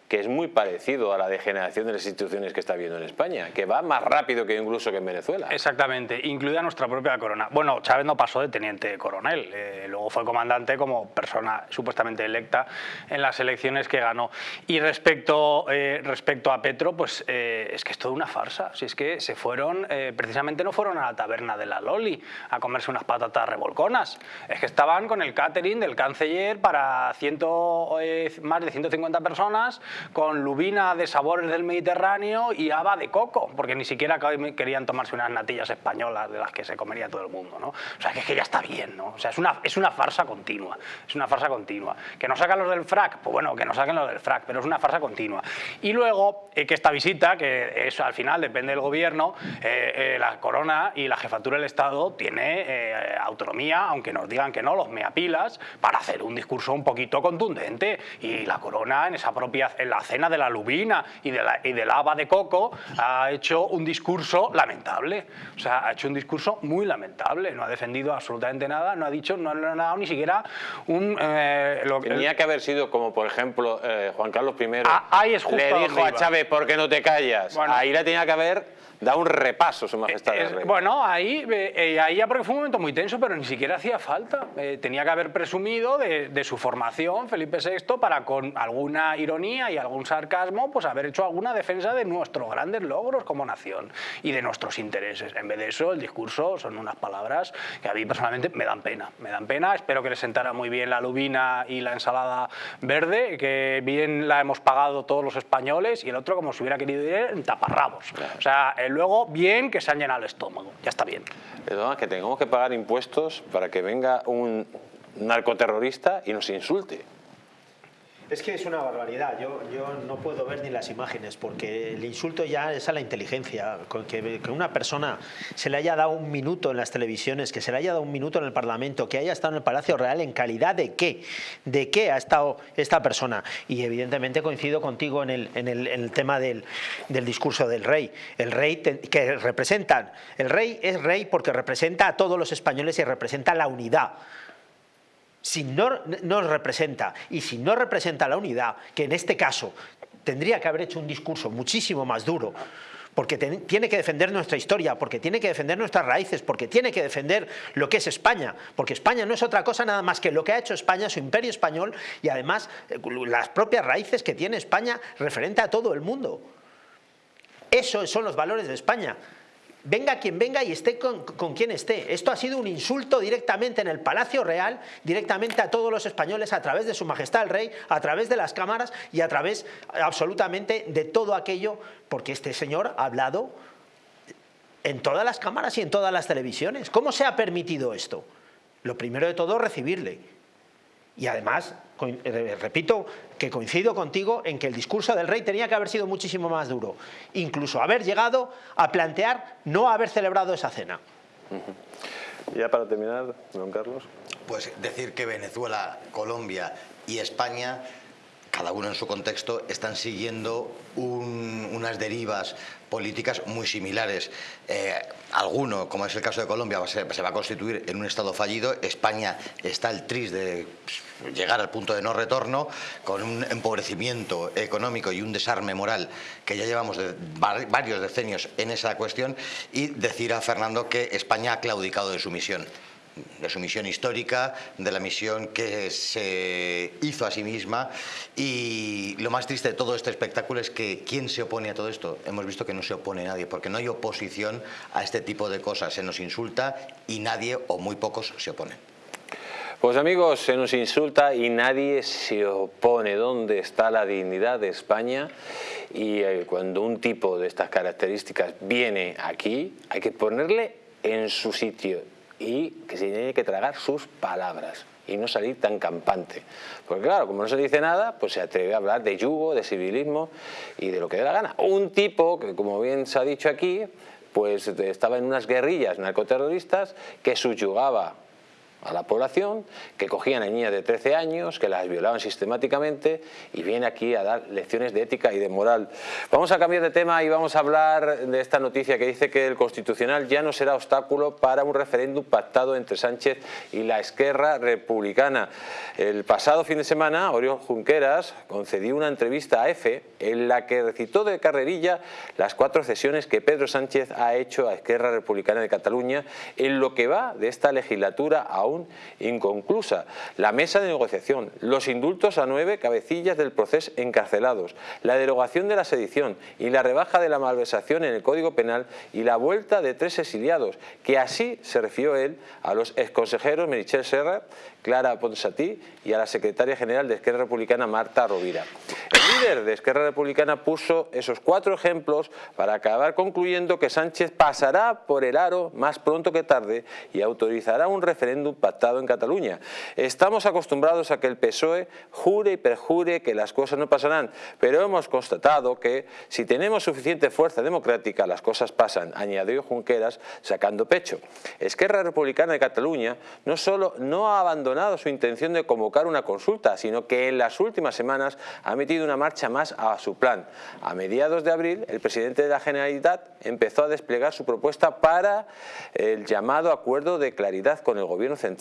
que es muy parecido a la degeneración de las instituciones que está viendo en España, que va más rápido que incluso que en Venezuela. Exactamente, incluida nuestra propia corona. Bueno, Chávez no pasó de teniente coronel, eh, luego fue comandante como persona supuestamente electa en las elecciones que ganó. Y respecto, eh, respecto a Petro, pues eh, es que es toda una farsa. Si es que se fueron, precisamente no fueron a la taberna de la Loli a comerse unas patatas revolconas, es que estaban con el catering del canciller para ciento, más de 150 personas con lubina de sabores del Mediterráneo y haba de coco, porque ni siquiera querían tomarse unas natillas españolas de las que se comería todo el mundo, ¿no? O sea, que es que ya está bien, ¿no? O sea, es una, es una farsa continua, es una farsa continua. ¿Que no sacan los del frac? Pues bueno, que no saquen los del frac, pero es una farsa continua. Y luego, eh, que esta visita, que eso al final depende del gobierno, eh, eh, la corona y la jefatura del Estado tiene autonomía, aunque nos digan que no, los meapilas, para hacer un discurso un poquito contundente. Y la corona en esa propia, en la cena de la lubina y, de la, y del haba de coco ha hecho un discurso lamentable. O sea, ha hecho un discurso muy lamentable. No ha defendido absolutamente nada, no ha dicho, no, ha dado ni siquiera un... Eh, lo, Tenía que haber sido como, por ejemplo, eh, Juan Carlos I ah, le dijo a Chávez, ¿por qué no te callas? Ahí la tenía que haber da un repaso, Su Majestad. bueno, ahí, eh, ahí ya porque fue un momento muy tenso, pero ni siquiera hacía falta. Eh, tenía que haber presumido de, su formación, Felipe VI, para con alguna ironía y algún sarcasmo, pues haber hecho alguna defensa de nuestros grandes logros como nación y de nuestros intereses. En vez de eso, el discurso son unas palabras que a mí personalmente me dan pena. Me dan pena, espero que les sentara muy bien la lubina y la ensalada verde, que bien la hemos pagado todos los españoles, y el otro, como si hubiera querido ir en taparrabos. O sea, el luego bien que se han llenado el estómago, ya está bien. Perdona, que tengamos que pagar impuestos para que venga un narcoterrorista y nos insulte. Es que es una barbaridad, yo, yo no puedo ver ni las imágenes porque el insulto ya es a la inteligencia, que, que una persona se le haya dado un minuto en las televisiones, que se le haya dado un minuto en el Parlamento, que haya estado en el Palacio Real, ¿en calidad de qué? ¿De qué ha estado esta persona? Y evidentemente coincido contigo en el, en el, tema del, del, discurso del rey. El rey que representan, el rey es rey porque representa a todos los españoles y representa la unidad si no nos representa y si no representa la unidad, que en este caso tendría que haber hecho un discurso muchísimo más duro, porque tiene que defender nuestra historia, porque tiene que defender nuestras raíces, porque tiene que defender lo que es España, porque España no es otra cosa nada más que lo que ha hecho España, su imperio español y además eh, las propias raíces que tiene España referente a todo el mundo. Esos son los valores de España venga quien venga y esté con, quien esté. Esto ha sido un insulto directamente en el Palacio Real, directamente a todos los españoles a través de su majestad el rey, a través de las cámaras y a través absolutamente de todo aquello, porque este señor ha hablado en todas las cámaras y en todas las televisiones. ¿Cómo se ha permitido esto? Lo primero de todo, recibirle. Y además, eh, repito que coincido contigo en que el discurso del rey tenía que haber sido muchísimo más duro. Incluso haber llegado a plantear no haber celebrado esa cena. Ya para terminar, don Carlos. Pues decir que Venezuela, Colombia y España cada uno en su contexto, están siguiendo unas derivas políticas muy similares. Eh, alguno, como es el caso de Colombia, se, va a constituir en un Estado fallido. España está el tris de llegar al punto de no retorno, con un empobrecimiento económico y un desarme moral que ya llevamos varios decenios en esa cuestión, y decir a Fernando que España ha claudicado de su misión de su misión histórica, de la misión que se hizo a sí misma y lo más triste de todo este espectáculo es que ¿quién se opone a todo esto? Hemos visto que no se opone nadie porque no hay oposición a este tipo de cosas, se nos insulta y nadie o muy pocos se oponen. Pues amigos, se nos insulta y nadie se opone. ¿Dónde está la dignidad de España? Y eh, cuando un tipo de estas características viene aquí, hay que ponerle en su sitio y que se tiene que tragar sus palabras y no salir tan campante. Porque claro, como no se dice nada, pues se atreve a hablar de yugo, de civilismo y de lo que dé la gana. Un tipo que, como bien se ha dicho aquí, pues estaba en unas guerrillas narcoterroristas que subyugaba a la población, que cogían a niñas de 13 años, que las violaban sistemáticamente y viene aquí a dar lecciones de ética y de moral. Vamos a cambiar de tema y vamos a hablar de esta noticia que dice que el Constitucional ya no será obstáculo para un referéndum pactado entre Sánchez y la Esquerra Republicana. El pasado fin de semana, Oriol Junqueras concedió una entrevista a EFE en la que recitó de carrerilla las cuatro cesiones que Pedro Sánchez ha hecho a Esquerra Republicana de Cataluña en lo que va de esta legislatura inconclusa. La mesa de negociación, los indultos a nueve cabecillas del proceso encarcelados, la derogación de la sedición y la rebaja de la malversación en el Código Penal y la vuelta de tres exiliados, que así se refirió él a los exconsejeros Merichel Serra, Clara Ponsatí y a la secretaria general de Esquerra Republicana, Marta Rovira. El líder de Esquerra Republicana puso esos cuatro ejemplos para acabar concluyendo que Sánchez pasará por el aro más pronto que tarde y autorizará un referéndum pactado en Cataluña. Estamos acostumbrados a que el PSOE jure y perjure que las cosas no pasarán, pero hemos constatado que si tenemos suficiente fuerza democrática las cosas pasan, añadió Junqueras sacando pecho. Esquerra Republicana de Cataluña no solo no ha abandonado su intención de convocar una consulta, sino que en las últimas semanas ha metido una marcha más a su plan. A mediados de abril, el presidente de la Generalitat empezó a desplegar su propuesta para el llamado acuerdo de claridad con el gobierno central.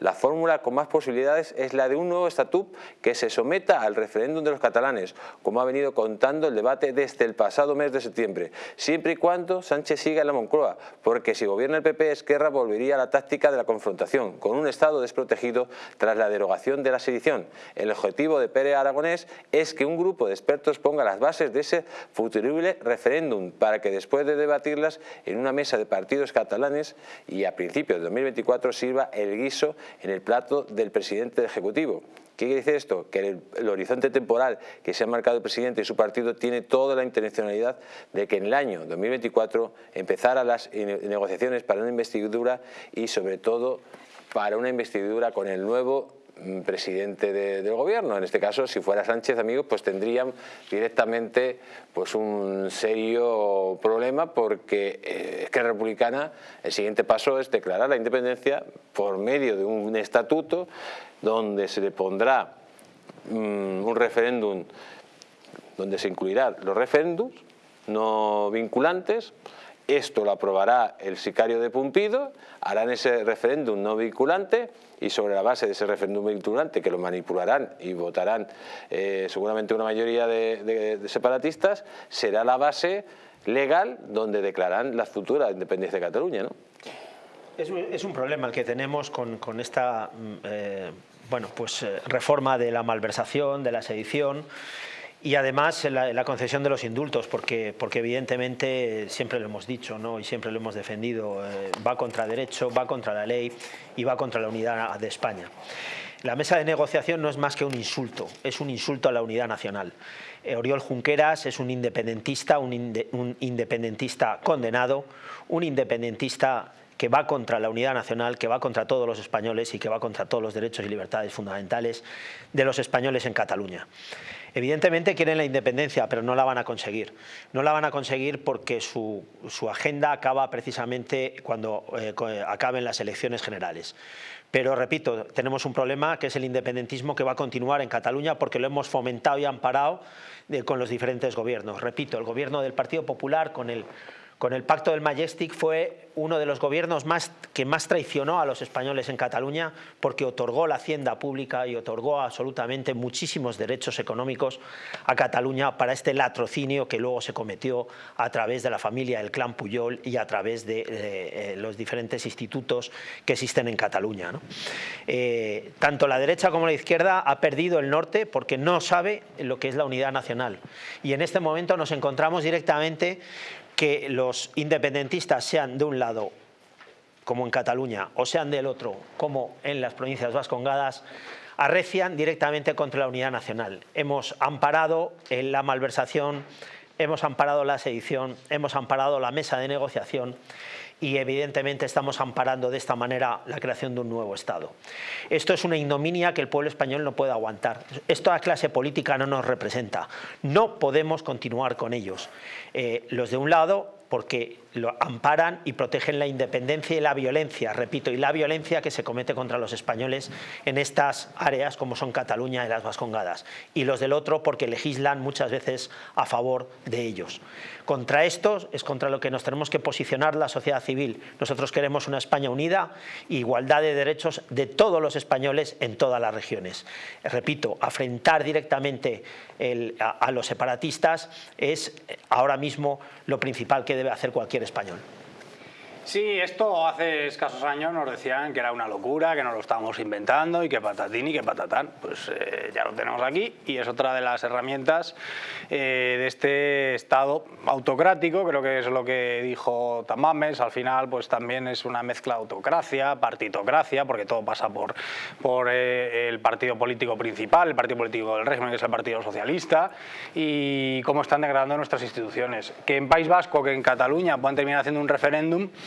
La fórmula con más posibilidades es la de un nuevo estatut que se someta al referéndum de los catalanes, como ha venido contando el debate desde el pasado mes de septiembre, siempre y cuando Sánchez siga en la Moncloa, porque si gobierna el PP, Esquerra volvería a la táctica de la confrontación, con un Estado desprotegido tras la derogación de la sedición. El objetivo de Pérez Aragonés es que un grupo de expertos ponga las bases de ese futurible referéndum para que después de debatirlas en una mesa de partidos catalanes y a principios de 2024 sirva el guiso en el plato del presidente Ejecutivo. ¿Qué quiere decir esto? Que el, el, horizonte temporal que se ha marcado el presidente y su partido tiene toda la intencionalidad de que en el año 2024 empezara las negociaciones para una investidura y sobre todo para una investidura con el nuevo presidente de, del gobierno. En este caso, si fuera Sánchez, amigos, pues tendrían directamente pues un serio problema porque eh, es que republicana, el siguiente paso es declarar la independencia por medio de un estatuto donde se le pondrá um, un referéndum donde se incluirán los referéndums no vinculantes esto lo aprobará el sicario de Pumpido, harán ese referéndum no vinculante y sobre la base de ese referéndum vinculante que lo manipularán y votarán eh, seguramente una mayoría de, separatistas, será la base legal donde declaran la futura independencia de Cataluña. ¿no? Es, un problema el que tenemos con, con esta mm, eh, bueno, pues, eh, reforma de la malversación, de la sedición, y además la, concesión de los indultos, porque, evidentemente siempre lo hemos dicho ¿no? y siempre lo hemos defendido, eh, va contra derecho, va contra la ley y va contra la unidad de España. La mesa de negociación no es más que un insulto, es un insulto a la unidad nacional. Eh, Oriol Junqueras es un independentista, un, inde, un independentista condenado, un independentista que va contra la unidad nacional, que va contra todos los españoles y que va contra todos los derechos y libertades fundamentales de los españoles en Cataluña. Evidentemente quieren la independencia, pero no la van a conseguir. No la van a conseguir porque su, su agenda acaba precisamente cuando eh, acaben las elecciones generales. Pero repito, tenemos un problema que es el independentismo que va a continuar en Cataluña porque lo hemos fomentado y amparado de, con los diferentes gobiernos. Repito, el gobierno del Partido Popular con el con el pacto del Majestic fue uno de los gobiernos más, que más traicionó a los españoles en Cataluña porque otorgó la hacienda pública y otorgó absolutamente muchísimos derechos económicos a Cataluña para este latrocinio que luego se cometió a través de la familia del clan Puyol y a través de, de, eh, los diferentes institutos que existen en Cataluña. Eh, tanto la derecha como la izquierda ha perdido el norte porque no sabe lo que es la unidad nacional y en este momento nos encontramos directamente que los independentistas sean de un lado, como en Cataluña, o sean del otro, como en las provincias vascongadas, arrecian directamente contra la unidad nacional. Hemos amparado la malversación, hemos amparado la sedición, hemos amparado la mesa de negociación y evidentemente estamos amparando de esta manera la creación de un nuevo Estado. Esto es una ignominia que el pueblo español no puede aguantar. Esta clase política no nos representa. No podemos continuar con ellos. Eh, los de un lado porque lo amparan y protegen la independencia y la violencia, repito, y la violencia que se comete contra los españoles en estas áreas como son Cataluña y las Vascongadas, y los del otro porque legislan muchas veces a favor de ellos. Contra esto es contra lo que nos tenemos que posicionar la sociedad civil. Nosotros queremos una España unida, igualdad de derechos de todos los españoles en todas las regiones. Repito, afrentar directamente a los separatistas es ahora mismo lo principal que debe hacer cualquier español. Sí, esto hace escasos años nos decían que era una locura, que nos lo estábamos inventando y que patatín y que patatán. Pues eh, ya lo tenemos aquí y es otra de las herramientas eh, de este Estado autocrático, creo que es lo que dijo Tamames, al final pues también es una mezcla de autocracia, partitocracia, porque todo pasa por, por eh, el partido político principal, el partido político del régimen, que es el Partido Socialista, y cómo están degradando nuestras instituciones. Que en País Vasco, que en Cataluña puedan terminar haciendo un referéndum,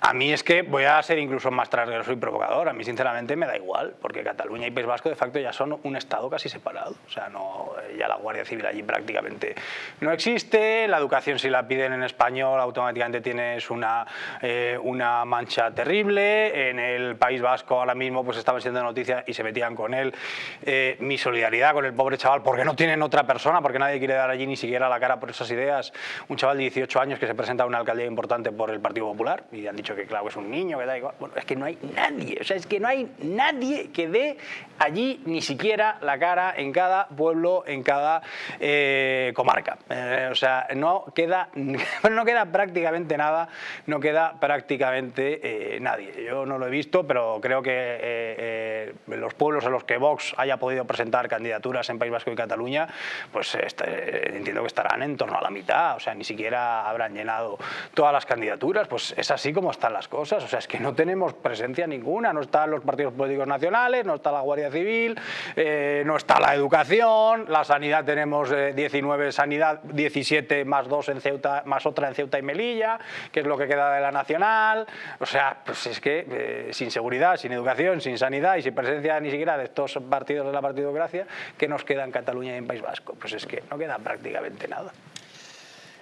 a mí es que voy a ser incluso más transgresor y provocador. A mí sinceramente me da igual, porque Cataluña y País Vasco de facto ya son un Estado casi separado. O sea, no, ya la Guardia Civil allí prácticamente no existe. La educación si la piden en español automáticamente tienes una, eh, una mancha terrible. En el País Vasco ahora mismo pues estaban siendo noticias y se metían con él. Eh, mi solidaridad con el pobre chaval, porque no tienen otra persona, porque nadie quiere dar allí ni siquiera la cara por esas ideas. Un chaval de 18 años que se presenta a una alcaldía importante por el Partido Popular y han dicho que claro es un niño, que da igual. Bueno, es que no hay nadie, o sea, es que no hay nadie que dé allí ni siquiera la cara en cada pueblo, en cada eh, comarca. Eh, o sea, no queda, (laughs) no queda prácticamente nada, no queda prácticamente eh, nadie. Yo no lo he visto, pero creo que los pueblos en los que Vox haya podido presentar candidaturas en País Vasco y Cataluña, pues este, entiendo que estarán en torno a la mitad, o sea, ni siquiera habrán llenado todas las candidaturas, pues es así como están las cosas, o sea, es que no tenemos presencia ninguna, no están los partidos políticos nacionales, no está la Guardia Civil, eh, no está la educación, la sanidad tenemos 19 eh, sanidad, 17 más dos en Ceuta, más otra en Ceuta y Melilla, que es lo que queda de la nacional, o sea, pues es que eh, sin seguridad, sin educación, sin sanidad y sin presencia ni siquiera de estos partidos de la partidocracia, ¿qué nos queda en Cataluña y en País Vasco? Pues es que no queda prácticamente nada.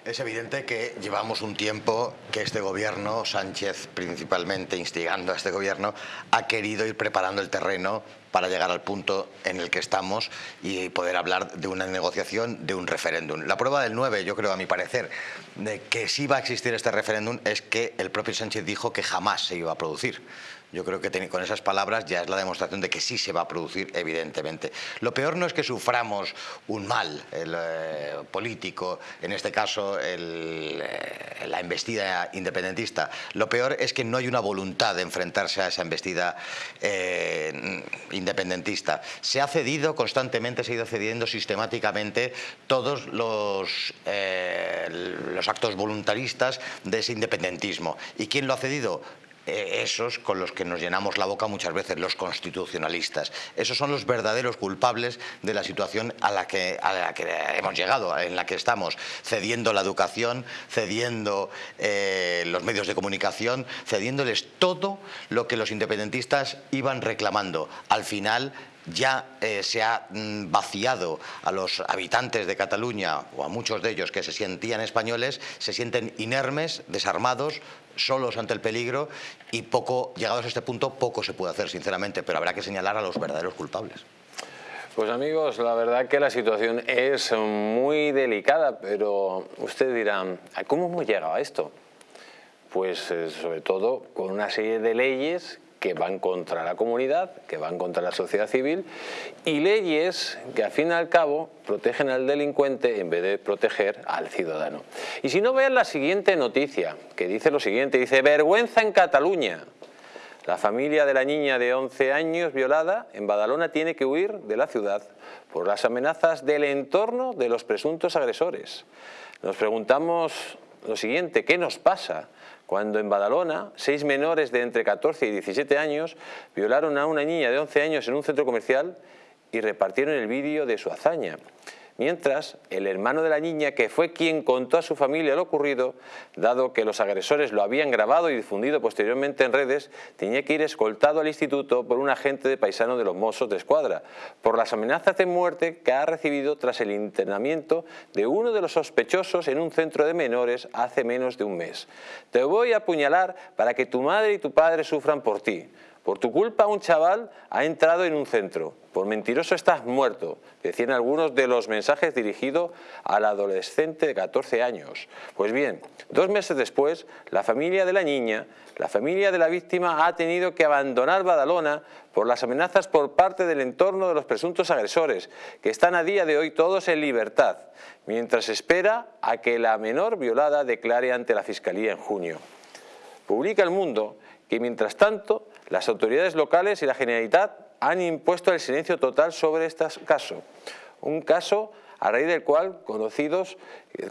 Es evidente que llevamos un tiempo que este gobierno, Sánchez principalmente instigando a este gobierno, ha querido ir preparando el terreno para llegar al punto en el que estamos y poder hablar de una negociación, de un referéndum. La prueba del 9, yo creo, a mi parecer, de que sí va a existir este referéndum es que el propio Sánchez dijo que jamás se iba a producir. Yo creo que con esas palabras ya es la demostración de que sí se va a producir, evidentemente. Lo peor no es que suframos un mal eh, político, en este caso eh, la embestida independentista. Lo peor es que no hay una voluntad de enfrentarse a esa embestida eh, independentista. Se ha cedido constantemente, se ha ido cediendo sistemáticamente todos los, los actos voluntaristas de ese independentismo. ¿Y quién lo ha cedido? Eh, esos con los que nos llenamos la boca muchas veces, los constitucionalistas. Esos son los verdaderos culpables de la situación a la que, a la que hemos llegado, en la que estamos, cediendo la educación, cediendo eh, los medios de comunicación, cediéndoles todo lo que los independentistas iban reclamando. Al final ya eh, se ha mm, vaciado a los habitantes de Cataluña o a muchos de ellos que se sentían españoles, se sienten inermes, desarmados, solos ante el peligro y poco, llegados a este punto, poco se puede hacer, sinceramente, pero habrá que señalar a los verdaderos culpables. Pues amigos, la verdad que la situación es muy delicada, pero ustedes dirán, ¿cómo hemos llegado a esto? Pues eh, sobre todo con una serie de leyes que van contra la comunidad, que van contra la sociedad civil y leyes que al fin y al cabo protegen al delincuente en vez de proteger al ciudadano. Y si no vean la siguiente noticia, que dice lo siguiente, dice vergüenza en Cataluña. La familia de la niña de 11 años violada en Badalona tiene que huir de la ciudad por las amenazas del entorno de los presuntos agresores. Nos preguntamos lo siguiente, ¿qué nos pasa? Cuando en Badalona seis menores de entre 14 y 17 años violaron a una niña de 11 años en un centro comercial y repartieron el vídeo de su hazaña. Mientras el hermano de la niña, que fue quien contó a su familia lo ocurrido, dado que los agresores lo habían grabado y difundido posteriormente en redes, tenía que ir escoltado al instituto por un agente de paisano de los Mossos de Escuadra, por las amenazas de muerte que ha recibido tras el internamiento de uno de los sospechosos en un centro de menores hace menos de un mes. Te voy a apuñalar para que tu madre y tu padre sufran por ti. Por tu culpa un chaval ha entrado en un centro. Por mentiroso estás muerto, decían algunos de los mensajes dirigidos al adolescente de 14 años. Pues bien, dos meses después, la familia de la niña, la familia de la víctima ha tenido que abandonar Badalona por las amenazas por parte del entorno de los presuntos agresores, que están a día de hoy todos en libertad, mientras espera a que la menor violada declare ante la Fiscalía en junio. Publica El Mundo que mientras tanto las autoridades locales y la Generalitat han impuesto el silencio total sobre este caso. Un caso a raíz del cual conocidos,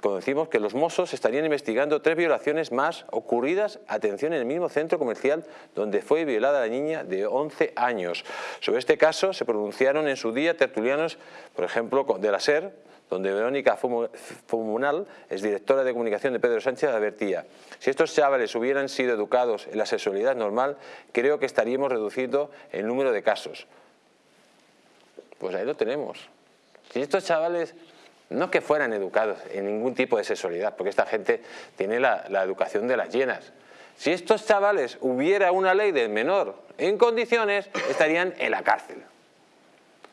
conocimos que los mozos estarían investigando tres violaciones más ocurridas, atención, en el mismo centro comercial donde fue violada la niña de 11 años. Sobre este caso se pronunciaron en su día tertulianos, por ejemplo, de la SER, donde Verónica Fumunal es directora de comunicación de Pedro Sánchez, advertía, si estos chavales hubieran sido educados en la sexualidad normal, creo que estaríamos reduciendo el número de casos. Pues ahí lo tenemos. Si estos chavales no que fueran educados en ningún tipo de sexualidad, porque esta gente tiene la, la educación de las llenas. Si estos chavales hubiera una ley del menor en condiciones, estarían en la cárcel.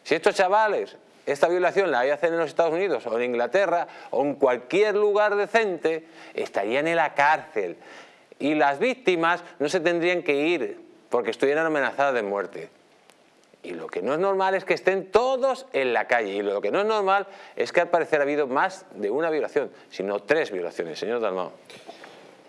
Si estos chavales esta violación la hacer en los Estados Unidos o en Inglaterra o en cualquier lugar decente, estarían en la cárcel. Y las víctimas no se tendrían que ir porque estuvieran amenazadas de muerte. Y lo que no es normal es que estén todos en la calle. Y lo que no es normal es que al parecer ha habido más de una violación, sino tres violaciones. Señor Dalmao.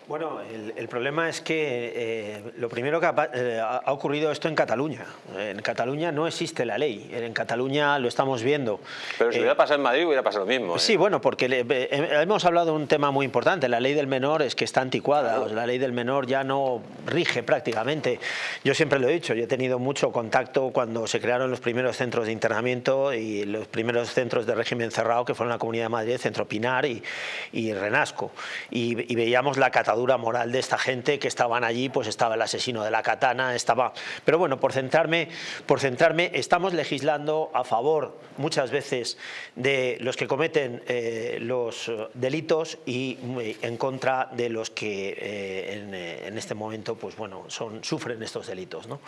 Bueno, el, problema es que eh, lo primero que eh, ha, ocurrido esto en Cataluña. En Cataluña no existe la ley, en Cataluña lo estamos viendo. Pero si hubiera pasado en Madrid hubiera pasado lo mismo. Sí, bueno, porque hemos hablado de un tema muy importante, la ley del menor es que está anticuada, la ley del menor ya no rige prácticamente. Yo siempre lo he dicho, yo he tenido mucho contacto cuando se crearon los primeros centros de internamiento y los primeros centros de régimen cerrado que fueron la Comunidad de Madrid, Centro Pinar y, Renasco. Y, y veíamos la catadura moral de esta gente que estaban allí, pues estaba el asesino de la katana, estaba... Pero bueno, por centrarme, por centrarme estamos legislando a favor muchas veces de los que cometen eh, los delitos y eh, en contra de los que eh, en, este momento pues bueno, son, sufren estos delitos. ¿no?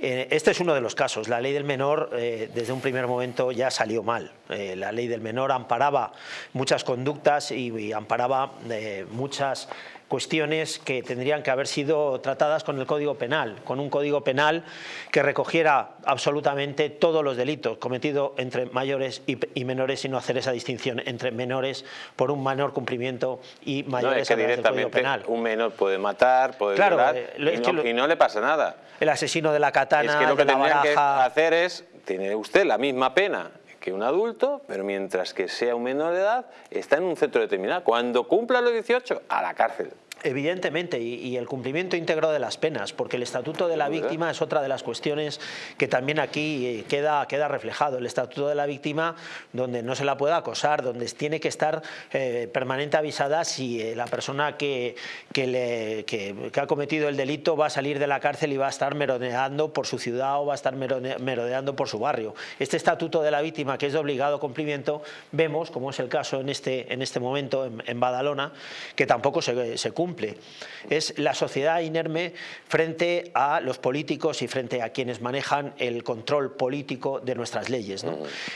este es uno de los casos. La ley del menor desde un primer momento ya salió mal. la ley del menor amparaba muchas conductas y amparaba muchas cuestiones que tendrían que haber sido tratadas con el Código Penal, con un Código Penal que recogiera absolutamente todos los delitos cometidos entre mayores y, menores y no hacer esa distinción entre menores por un menor cumplimiento y mayores no, es que Código Penal. un menor puede matar, puede violar eh, y, no, le pasa nada. El asesino de la katana, Es que lo que tendría que hacer es, tiene usted la misma pena que un adulto, pero mientras que sea un menor de edad, está en un centro determinado. Cuando cumpla los 18, a la cárcel. Evidentemente, y, el cumplimiento íntegro de las penas, porque el Estatuto de la Víctima es otra de las cuestiones que también aquí eh, queda, queda reflejado. El Estatuto de la Víctima, donde no se la puede acosar, donde tiene que estar eh, permanente avisada si eh, la persona que, que, le, que, ha cometido el delito va a salir de la cárcel y va a estar merodeando por su ciudad o va a estar merodeando por su barrio. Este Estatuto de la Víctima, que es de obligado cumplimiento, vemos, como es el caso en este, en este momento en, Badalona, que tampoco se, se cumple es la sociedad inerme frente a los políticos y frente a quienes manejan el control político de nuestras leyes. Mm.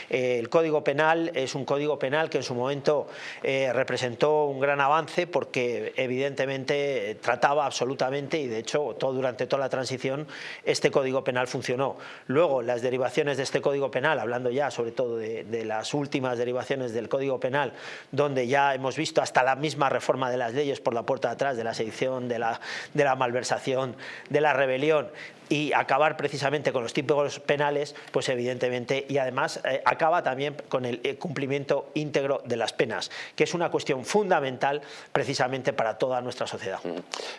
Eh, el Código Penal es un código penal que en su momento eh, representó un gran avance porque evidentemente trataba absolutamente y de hecho todo, durante toda la transición este Código Penal funcionó. Luego las derivaciones de este Código Penal, hablando ya sobre todo de, de las últimas derivaciones del Código Penal, donde ya hemos visto hasta la misma reforma de las leyes por la puerta de de la sedición, de la, malversación, de la rebelión y acabar precisamente con los tipos penales, pues evidentemente, y además eh, acaba también con el eh, cumplimiento íntegro de las penas, que es una cuestión fundamental precisamente para toda nuestra sociedad.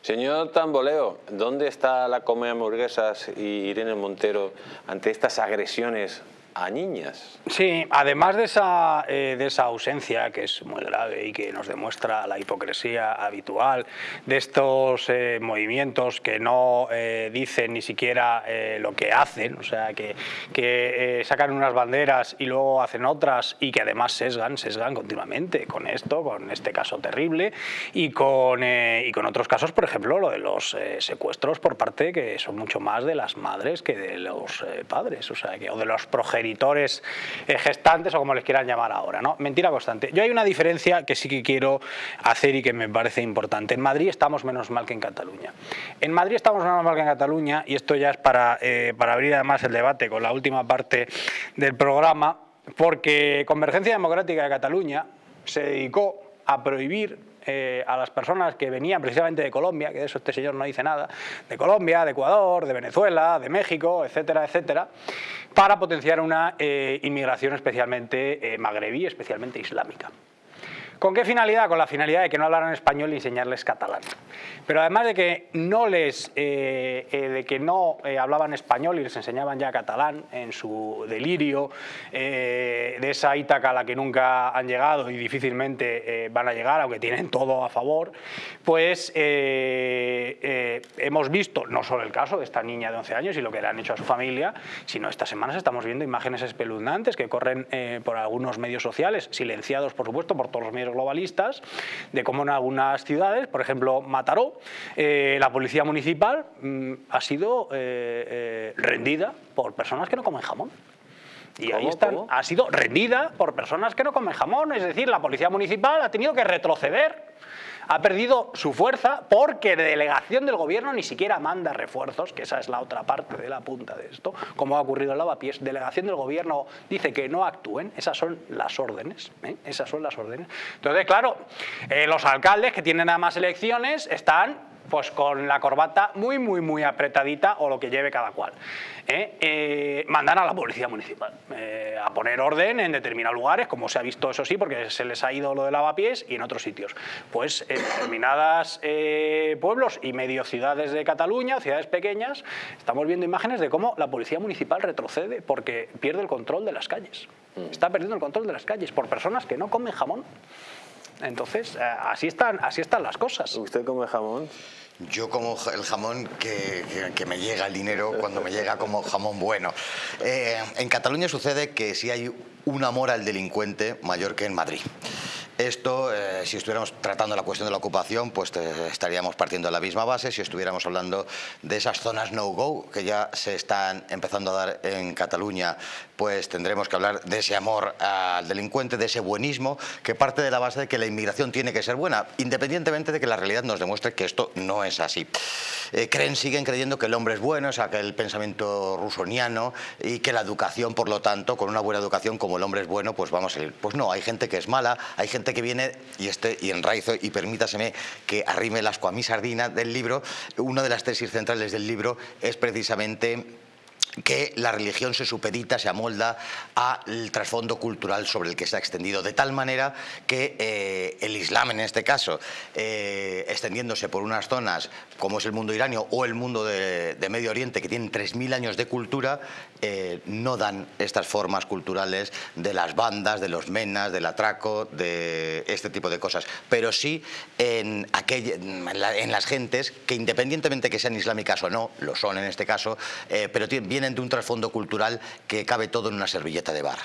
Señor Tamboleo, ¿dónde está la Come Hamburguesas y Irene Montero ante estas agresiones a niñas. Sí, además de esa, eh, de esa ausencia que es muy grave y que nos demuestra la hipocresía habitual de estos eh, movimientos que no eh, dicen ni siquiera lo que hacen, o sea, que, que sacan unas banderas y luego hacen otras y que además sesgan, sesgan continuamente con esto, con este caso terrible y con, y con otros casos, por ejemplo, lo de los secuestros por parte que son mucho más de las madres que de los padres, o sea, que, o de los progenitores editores eh, gestantes o como les quieran llamar ahora. ¿no? Mentira constante. Yo hay una diferencia que sí que quiero hacer y que me parece importante. En Madrid estamos menos mal que en Cataluña. En Madrid estamos menos mal que en Cataluña y esto ya es para, eh, para abrir además el debate con la última parte del programa, porque Convergencia Democrática de Cataluña se dedicó a prohibir eh, a las personas que venían precisamente de Colombia, que de eso este señor no dice nada, de Colombia, de Ecuador, de Venezuela, de México, etcétera, etcétera, para potenciar una eh, inmigración especialmente eh, magrebí, especialmente islámica. ¿Con qué finalidad? Con la finalidad de que no hablaran español y enseñarles catalán. Pero además de que no, les, eh, eh, de que no eh, hablaban español y les enseñaban ya catalán en su delirio de esa Ítaca a la que nunca han llegado y difícilmente van a llegar, aunque tienen todo a favor, pues hemos visto no solo el caso de esta niña de 11 años y lo que le han hecho a su familia, sino estas semanas estamos viendo imágenes espeluznantes que corren por algunos medios sociales, silenciados por supuesto por todos los medios globalistas, de cómo en algunas ciudades, por ejemplo Mataró, eh, la policía municipal mm, ha sido eh, eh, rendida por personas que no comen jamón. Y ahí están, ha sido rendida por personas que no comen jamón, es decir, la policía municipal ha tenido que retroceder ha perdido su fuerza porque delegación del gobierno ni siquiera manda refuerzos, que esa es la otra parte de la punta de esto, como ha ocurrido en Lavapiés. Delegación del gobierno dice que no actúen, esas son las órdenes, ¿eh? esas son las órdenes. Entonces, claro, eh, los alcaldes que tienen nada más elecciones están pues con la corbata muy, muy, muy apretadita o lo que lleve cada cual. ¿eh? Eh, mandan a la policía municipal eh, a poner orden en determinados lugares, como se ha visto eso sí, porque se les ha ido lo de lavapiés y en otros sitios. Pues en determinados pueblos y medio ciudades de Cataluña, ciudades pequeñas, estamos viendo imágenes de cómo la policía municipal retrocede porque pierde el control de las calles. Mm. Está perdiendo el control de las calles por personas que no comen jamón. Entonces, así están, así están las cosas. ¿Usted come jamón? Yo como el jamón que, me llega el dinero cuando me llega como jamón bueno. Eh, en Cataluña sucede que si hay un amor al delincuente mayor que en Madrid. Esto, eh, si estuviéramos tratando la cuestión de la ocupación, pues estaríamos partiendo de la misma base. Si estuviéramos hablando de esas zonas no-go que ya se están empezando a dar en Cataluña, pues tendremos que hablar de ese amor al delincuente, de ese buenismo, que parte de la base de que la inmigración tiene que ser buena, independientemente de que la realidad nos demuestre que esto no es así. Eh, creen, siguen creyendo que el hombre es bueno, es aquel pensamiento rusoniano y que la educación, por lo tanto, con una buena educación, como el hombre es bueno, pues vamos a ir. Pues no, hay gente que es mala, hay gente que viene, y este y enraizo, y permítaseme que arrime el asco a mi sardina del libro, una de las tesis centrales del libro es precisamente que la religión se supedita, se amolda al trasfondo cultural sobre el que se ha extendido, de tal manera que eh, el Islam en este caso, eh, extendiéndose por unas zonas como es el mundo iranio o el mundo de, Medio Oriente, que tienen 3.000 años de cultura, eh, no dan estas formas culturales de las bandas, de los menas, del atraco, de este tipo de cosas, pero sí en, en las gentes que independientemente que sean islámicas o no, lo son en este caso, pero tienen de un trasfondo cultural que cabe todo en una servilleta de bar.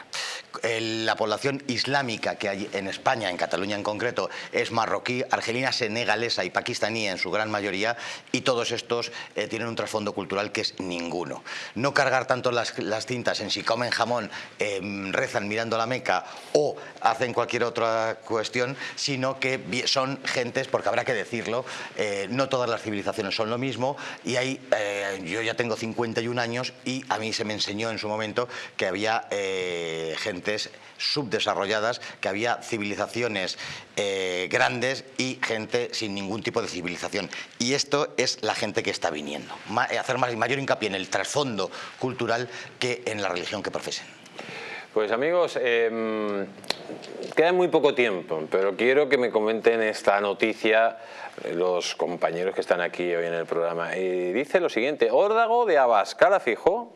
La población islámica que hay en España, en Cataluña en concreto, es marroquí, argelina, senegalesa y pakistaní en su gran mayoría y todos estos eh, tienen un trasfondo cultural que es ninguno. No cargar tanto las, cintas en si comen jamón, em, rezan mirando la Meca o hacen cualquier otra cuestión, sino que son gentes, porque habrá que decirlo, eh, no todas las civilizaciones son lo mismo y hay, eh, yo ya tengo 51 años y a mí se me enseñó en su momento que había gentes subdesarrolladas, que había civilizaciones grandes y gente sin ningún tipo de civilización. Y esto es la gente que está viniendo. Eh, hacer mayor hincapié en el trasfondo cultural que en la religión que profesen. Pues amigos, em, queda muy poco tiempo, pero quiero que me comenten esta noticia los compañeros que están aquí hoy en el programa. Y dice lo siguiente, órdago de Abascal a Fijo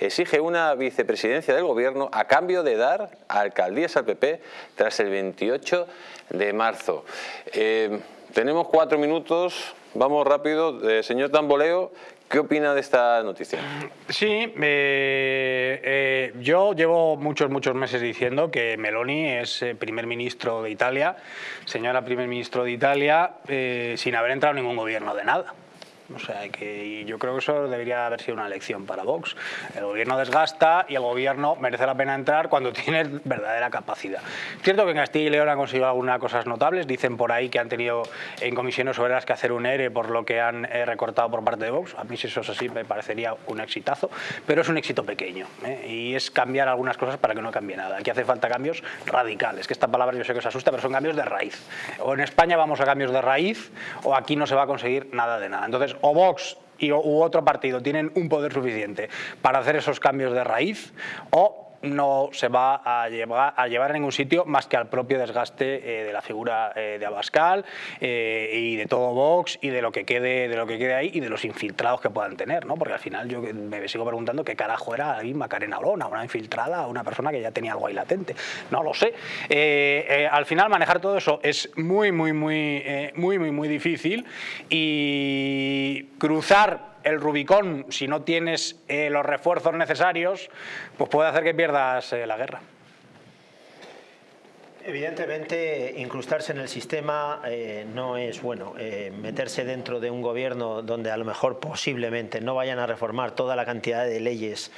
exige una vicepresidencia del gobierno a cambio de dar alcaldías al PP tras el 28 de marzo. Eh, tenemos cuatro minutos, vamos rápido. Eh, señor Tamboleo, ¿Qué opina de esta noticia? Sí, eh, eh, yo llevo muchos, muchos meses diciendo que Meloni es primer ministro de Italia, señora primer ministro de Italia, sin haber entrado en ningún gobierno de nada. O sea, que yo creo que eso debería haber sido una lección para Vox. El gobierno desgasta y el gobierno merece la pena entrar cuando (laughs) tiene verdadera capacidad. Cierto que en Castilla y León han conseguido algunas cosas notables. Dicen por ahí que han tenido en comisiones obreras que hacer un ERE por lo que han eh, recortado por parte de Vox. A mí si eso es así me parecería un exitazo, pero es un éxito pequeño. ¿eh? Y es cambiar algunas cosas para que no cambie nada. Aquí hace falta cambios radicales, que esta palabra yo sé que os asusta, pero son cambios de raíz. O en España vamos a cambios de raíz o aquí no se va a conseguir nada de nada. Entonces, o Vox y, u otro partido tienen un poder suficiente para hacer esos cambios de raíz o no se va a llevar a, llevar a ningún sitio más que al propio desgaste eh, de la figura eh, de Abascal eh, y de todo Vox y de lo que quede de lo que quede ahí y de los infiltrados que puedan tener, ¿no? Porque al final yo me sigo preguntando qué carajo era ahí Macarena Olona, una infiltrada, una persona que ya tenía algo ahí latente. No lo sé. al final manejar todo eso es muy, muy, muy, muy, muy, muy difícil y cruzar el Rubicón, si no tienes eh, los refuerzos necesarios, pues puede hacer que pierdas eh, la guerra. Evidentemente, incrustarse en el sistema eh, no es bueno. meterse dentro de un gobierno donde a lo mejor posiblemente no vayan a reformar toda la cantidad de leyes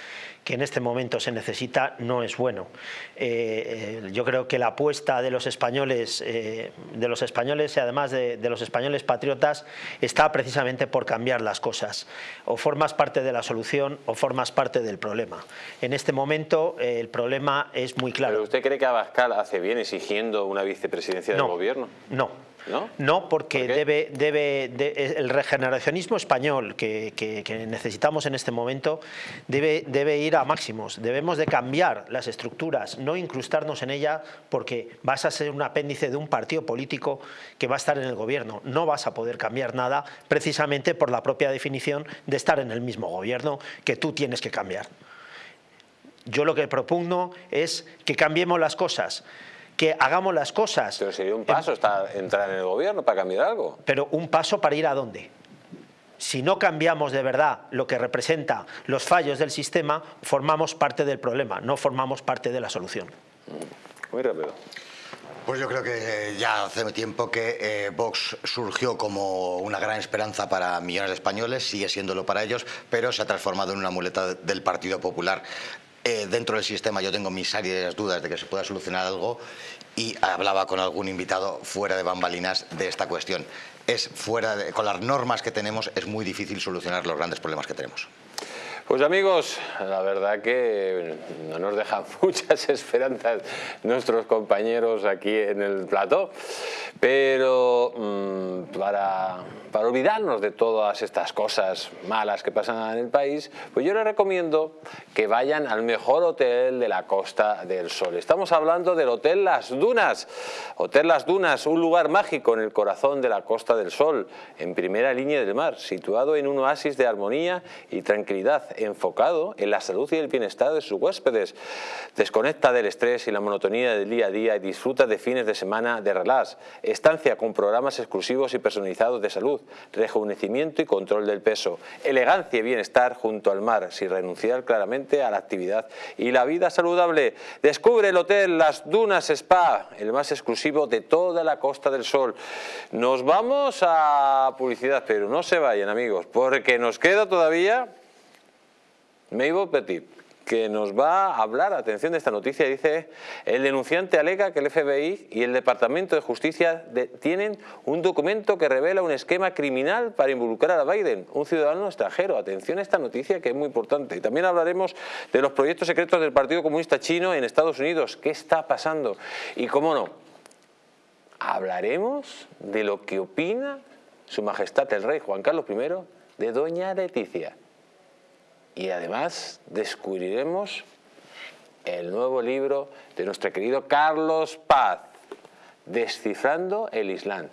que en este momento se necesita no es bueno. Eh, eh, yo creo que la apuesta de los españoles, eh, de los españoles y además de, los españoles patriotas está precisamente por cambiar las cosas. O formas parte de la solución o formas parte del problema. En este momento el problema es muy claro. ¿Pero usted cree que Abascal hace bien exigiendo una vicepresidencia del gobierno? No, ¿No? porque debe, debe el regeneracionismo español que, necesitamos en este momento debe, debe ir a máximos. Debemos de cambiar las estructuras, no incrustarnos en ella porque vas a ser un apéndice de un partido político que va a estar en el gobierno. No vas a poder cambiar nada precisamente por la propia definición de estar en el mismo gobierno que tú tienes que cambiar. Yo lo que propugno es que cambiemos las cosas que hagamos las cosas. Pero sería un paso entrar en el gobierno para cambiar algo. Pero un paso para ir a dónde? Si no cambiamos de verdad lo que representa los fallos del sistema, formamos parte del problema, no formamos parte de la solución. Muy rápido. Pues yo creo que ya hace tiempo que eh, Vox surgió como una gran esperanza para millones de españoles, sigue siéndolo para ellos, pero se ha transformado en una muleta del Partido Popular. Eh, dentro del sistema yo tengo mis serias dudas de que se pueda solucionar algo y hablaba con algún invitado fuera de bambalinas de esta cuestión. Es fuera con las normas que tenemos es muy difícil solucionar los grandes problemas que tenemos. Pues amigos, la verdad que no nos dejan (laughs) muchas esperanzas nuestros compañeros aquí en el plató, pero mm, para para olvidarnos de todas estas cosas malas que pasan en el país, pues yo les recomiendo que vayan al mejor hotel de la Costa del Sol. Estamos hablando del Hotel Las Dunas. Hotel Las Dunas, un lugar mágico en el corazón de la Costa del Sol, en primera línea del mar, situado en un oasis de armonía y tranquilidad, enfocado en la salud y el bienestar de sus huéspedes. Desconecta del estrés y la monotonía del día a día y disfruta de fines de semana de relax. Estancia con programas exclusivos y personalizados de salud rejuvenecimiento y control del peso, elegancia y bienestar junto al mar, sin renunciar claramente a la actividad y la vida saludable. Descubre el hotel Las Dunas Spa, el más exclusivo de toda la Costa del Sol. Nos vamos a publicidad, pero no se vayan amigos, porque nos queda todavía Mabel Petit que nos va a hablar, atención de esta noticia, dice, el denunciante alega que el FBI y el Departamento de Justicia tienen un documento que revela un esquema criminal para involucrar a Biden, un ciudadano extranjero. Atención a esta noticia que es muy importante. Y también hablaremos de los proyectos secretos del Partido Comunista Chino en Estados Unidos. ¿Qué está pasando? Y cómo no, hablaremos de lo que opina su majestad el rey Juan Carlos I de doña Leticia y además descubriremos el nuevo libro de nuestro querido Carlos Paz, Descifrando el Islam.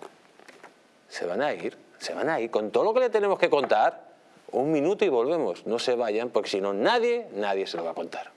Se van a ir, se van a ir con todo lo que le tenemos que contar Un minuto y volvemos. No se vayan, porque si no, nadie, nadie se lo va a contar.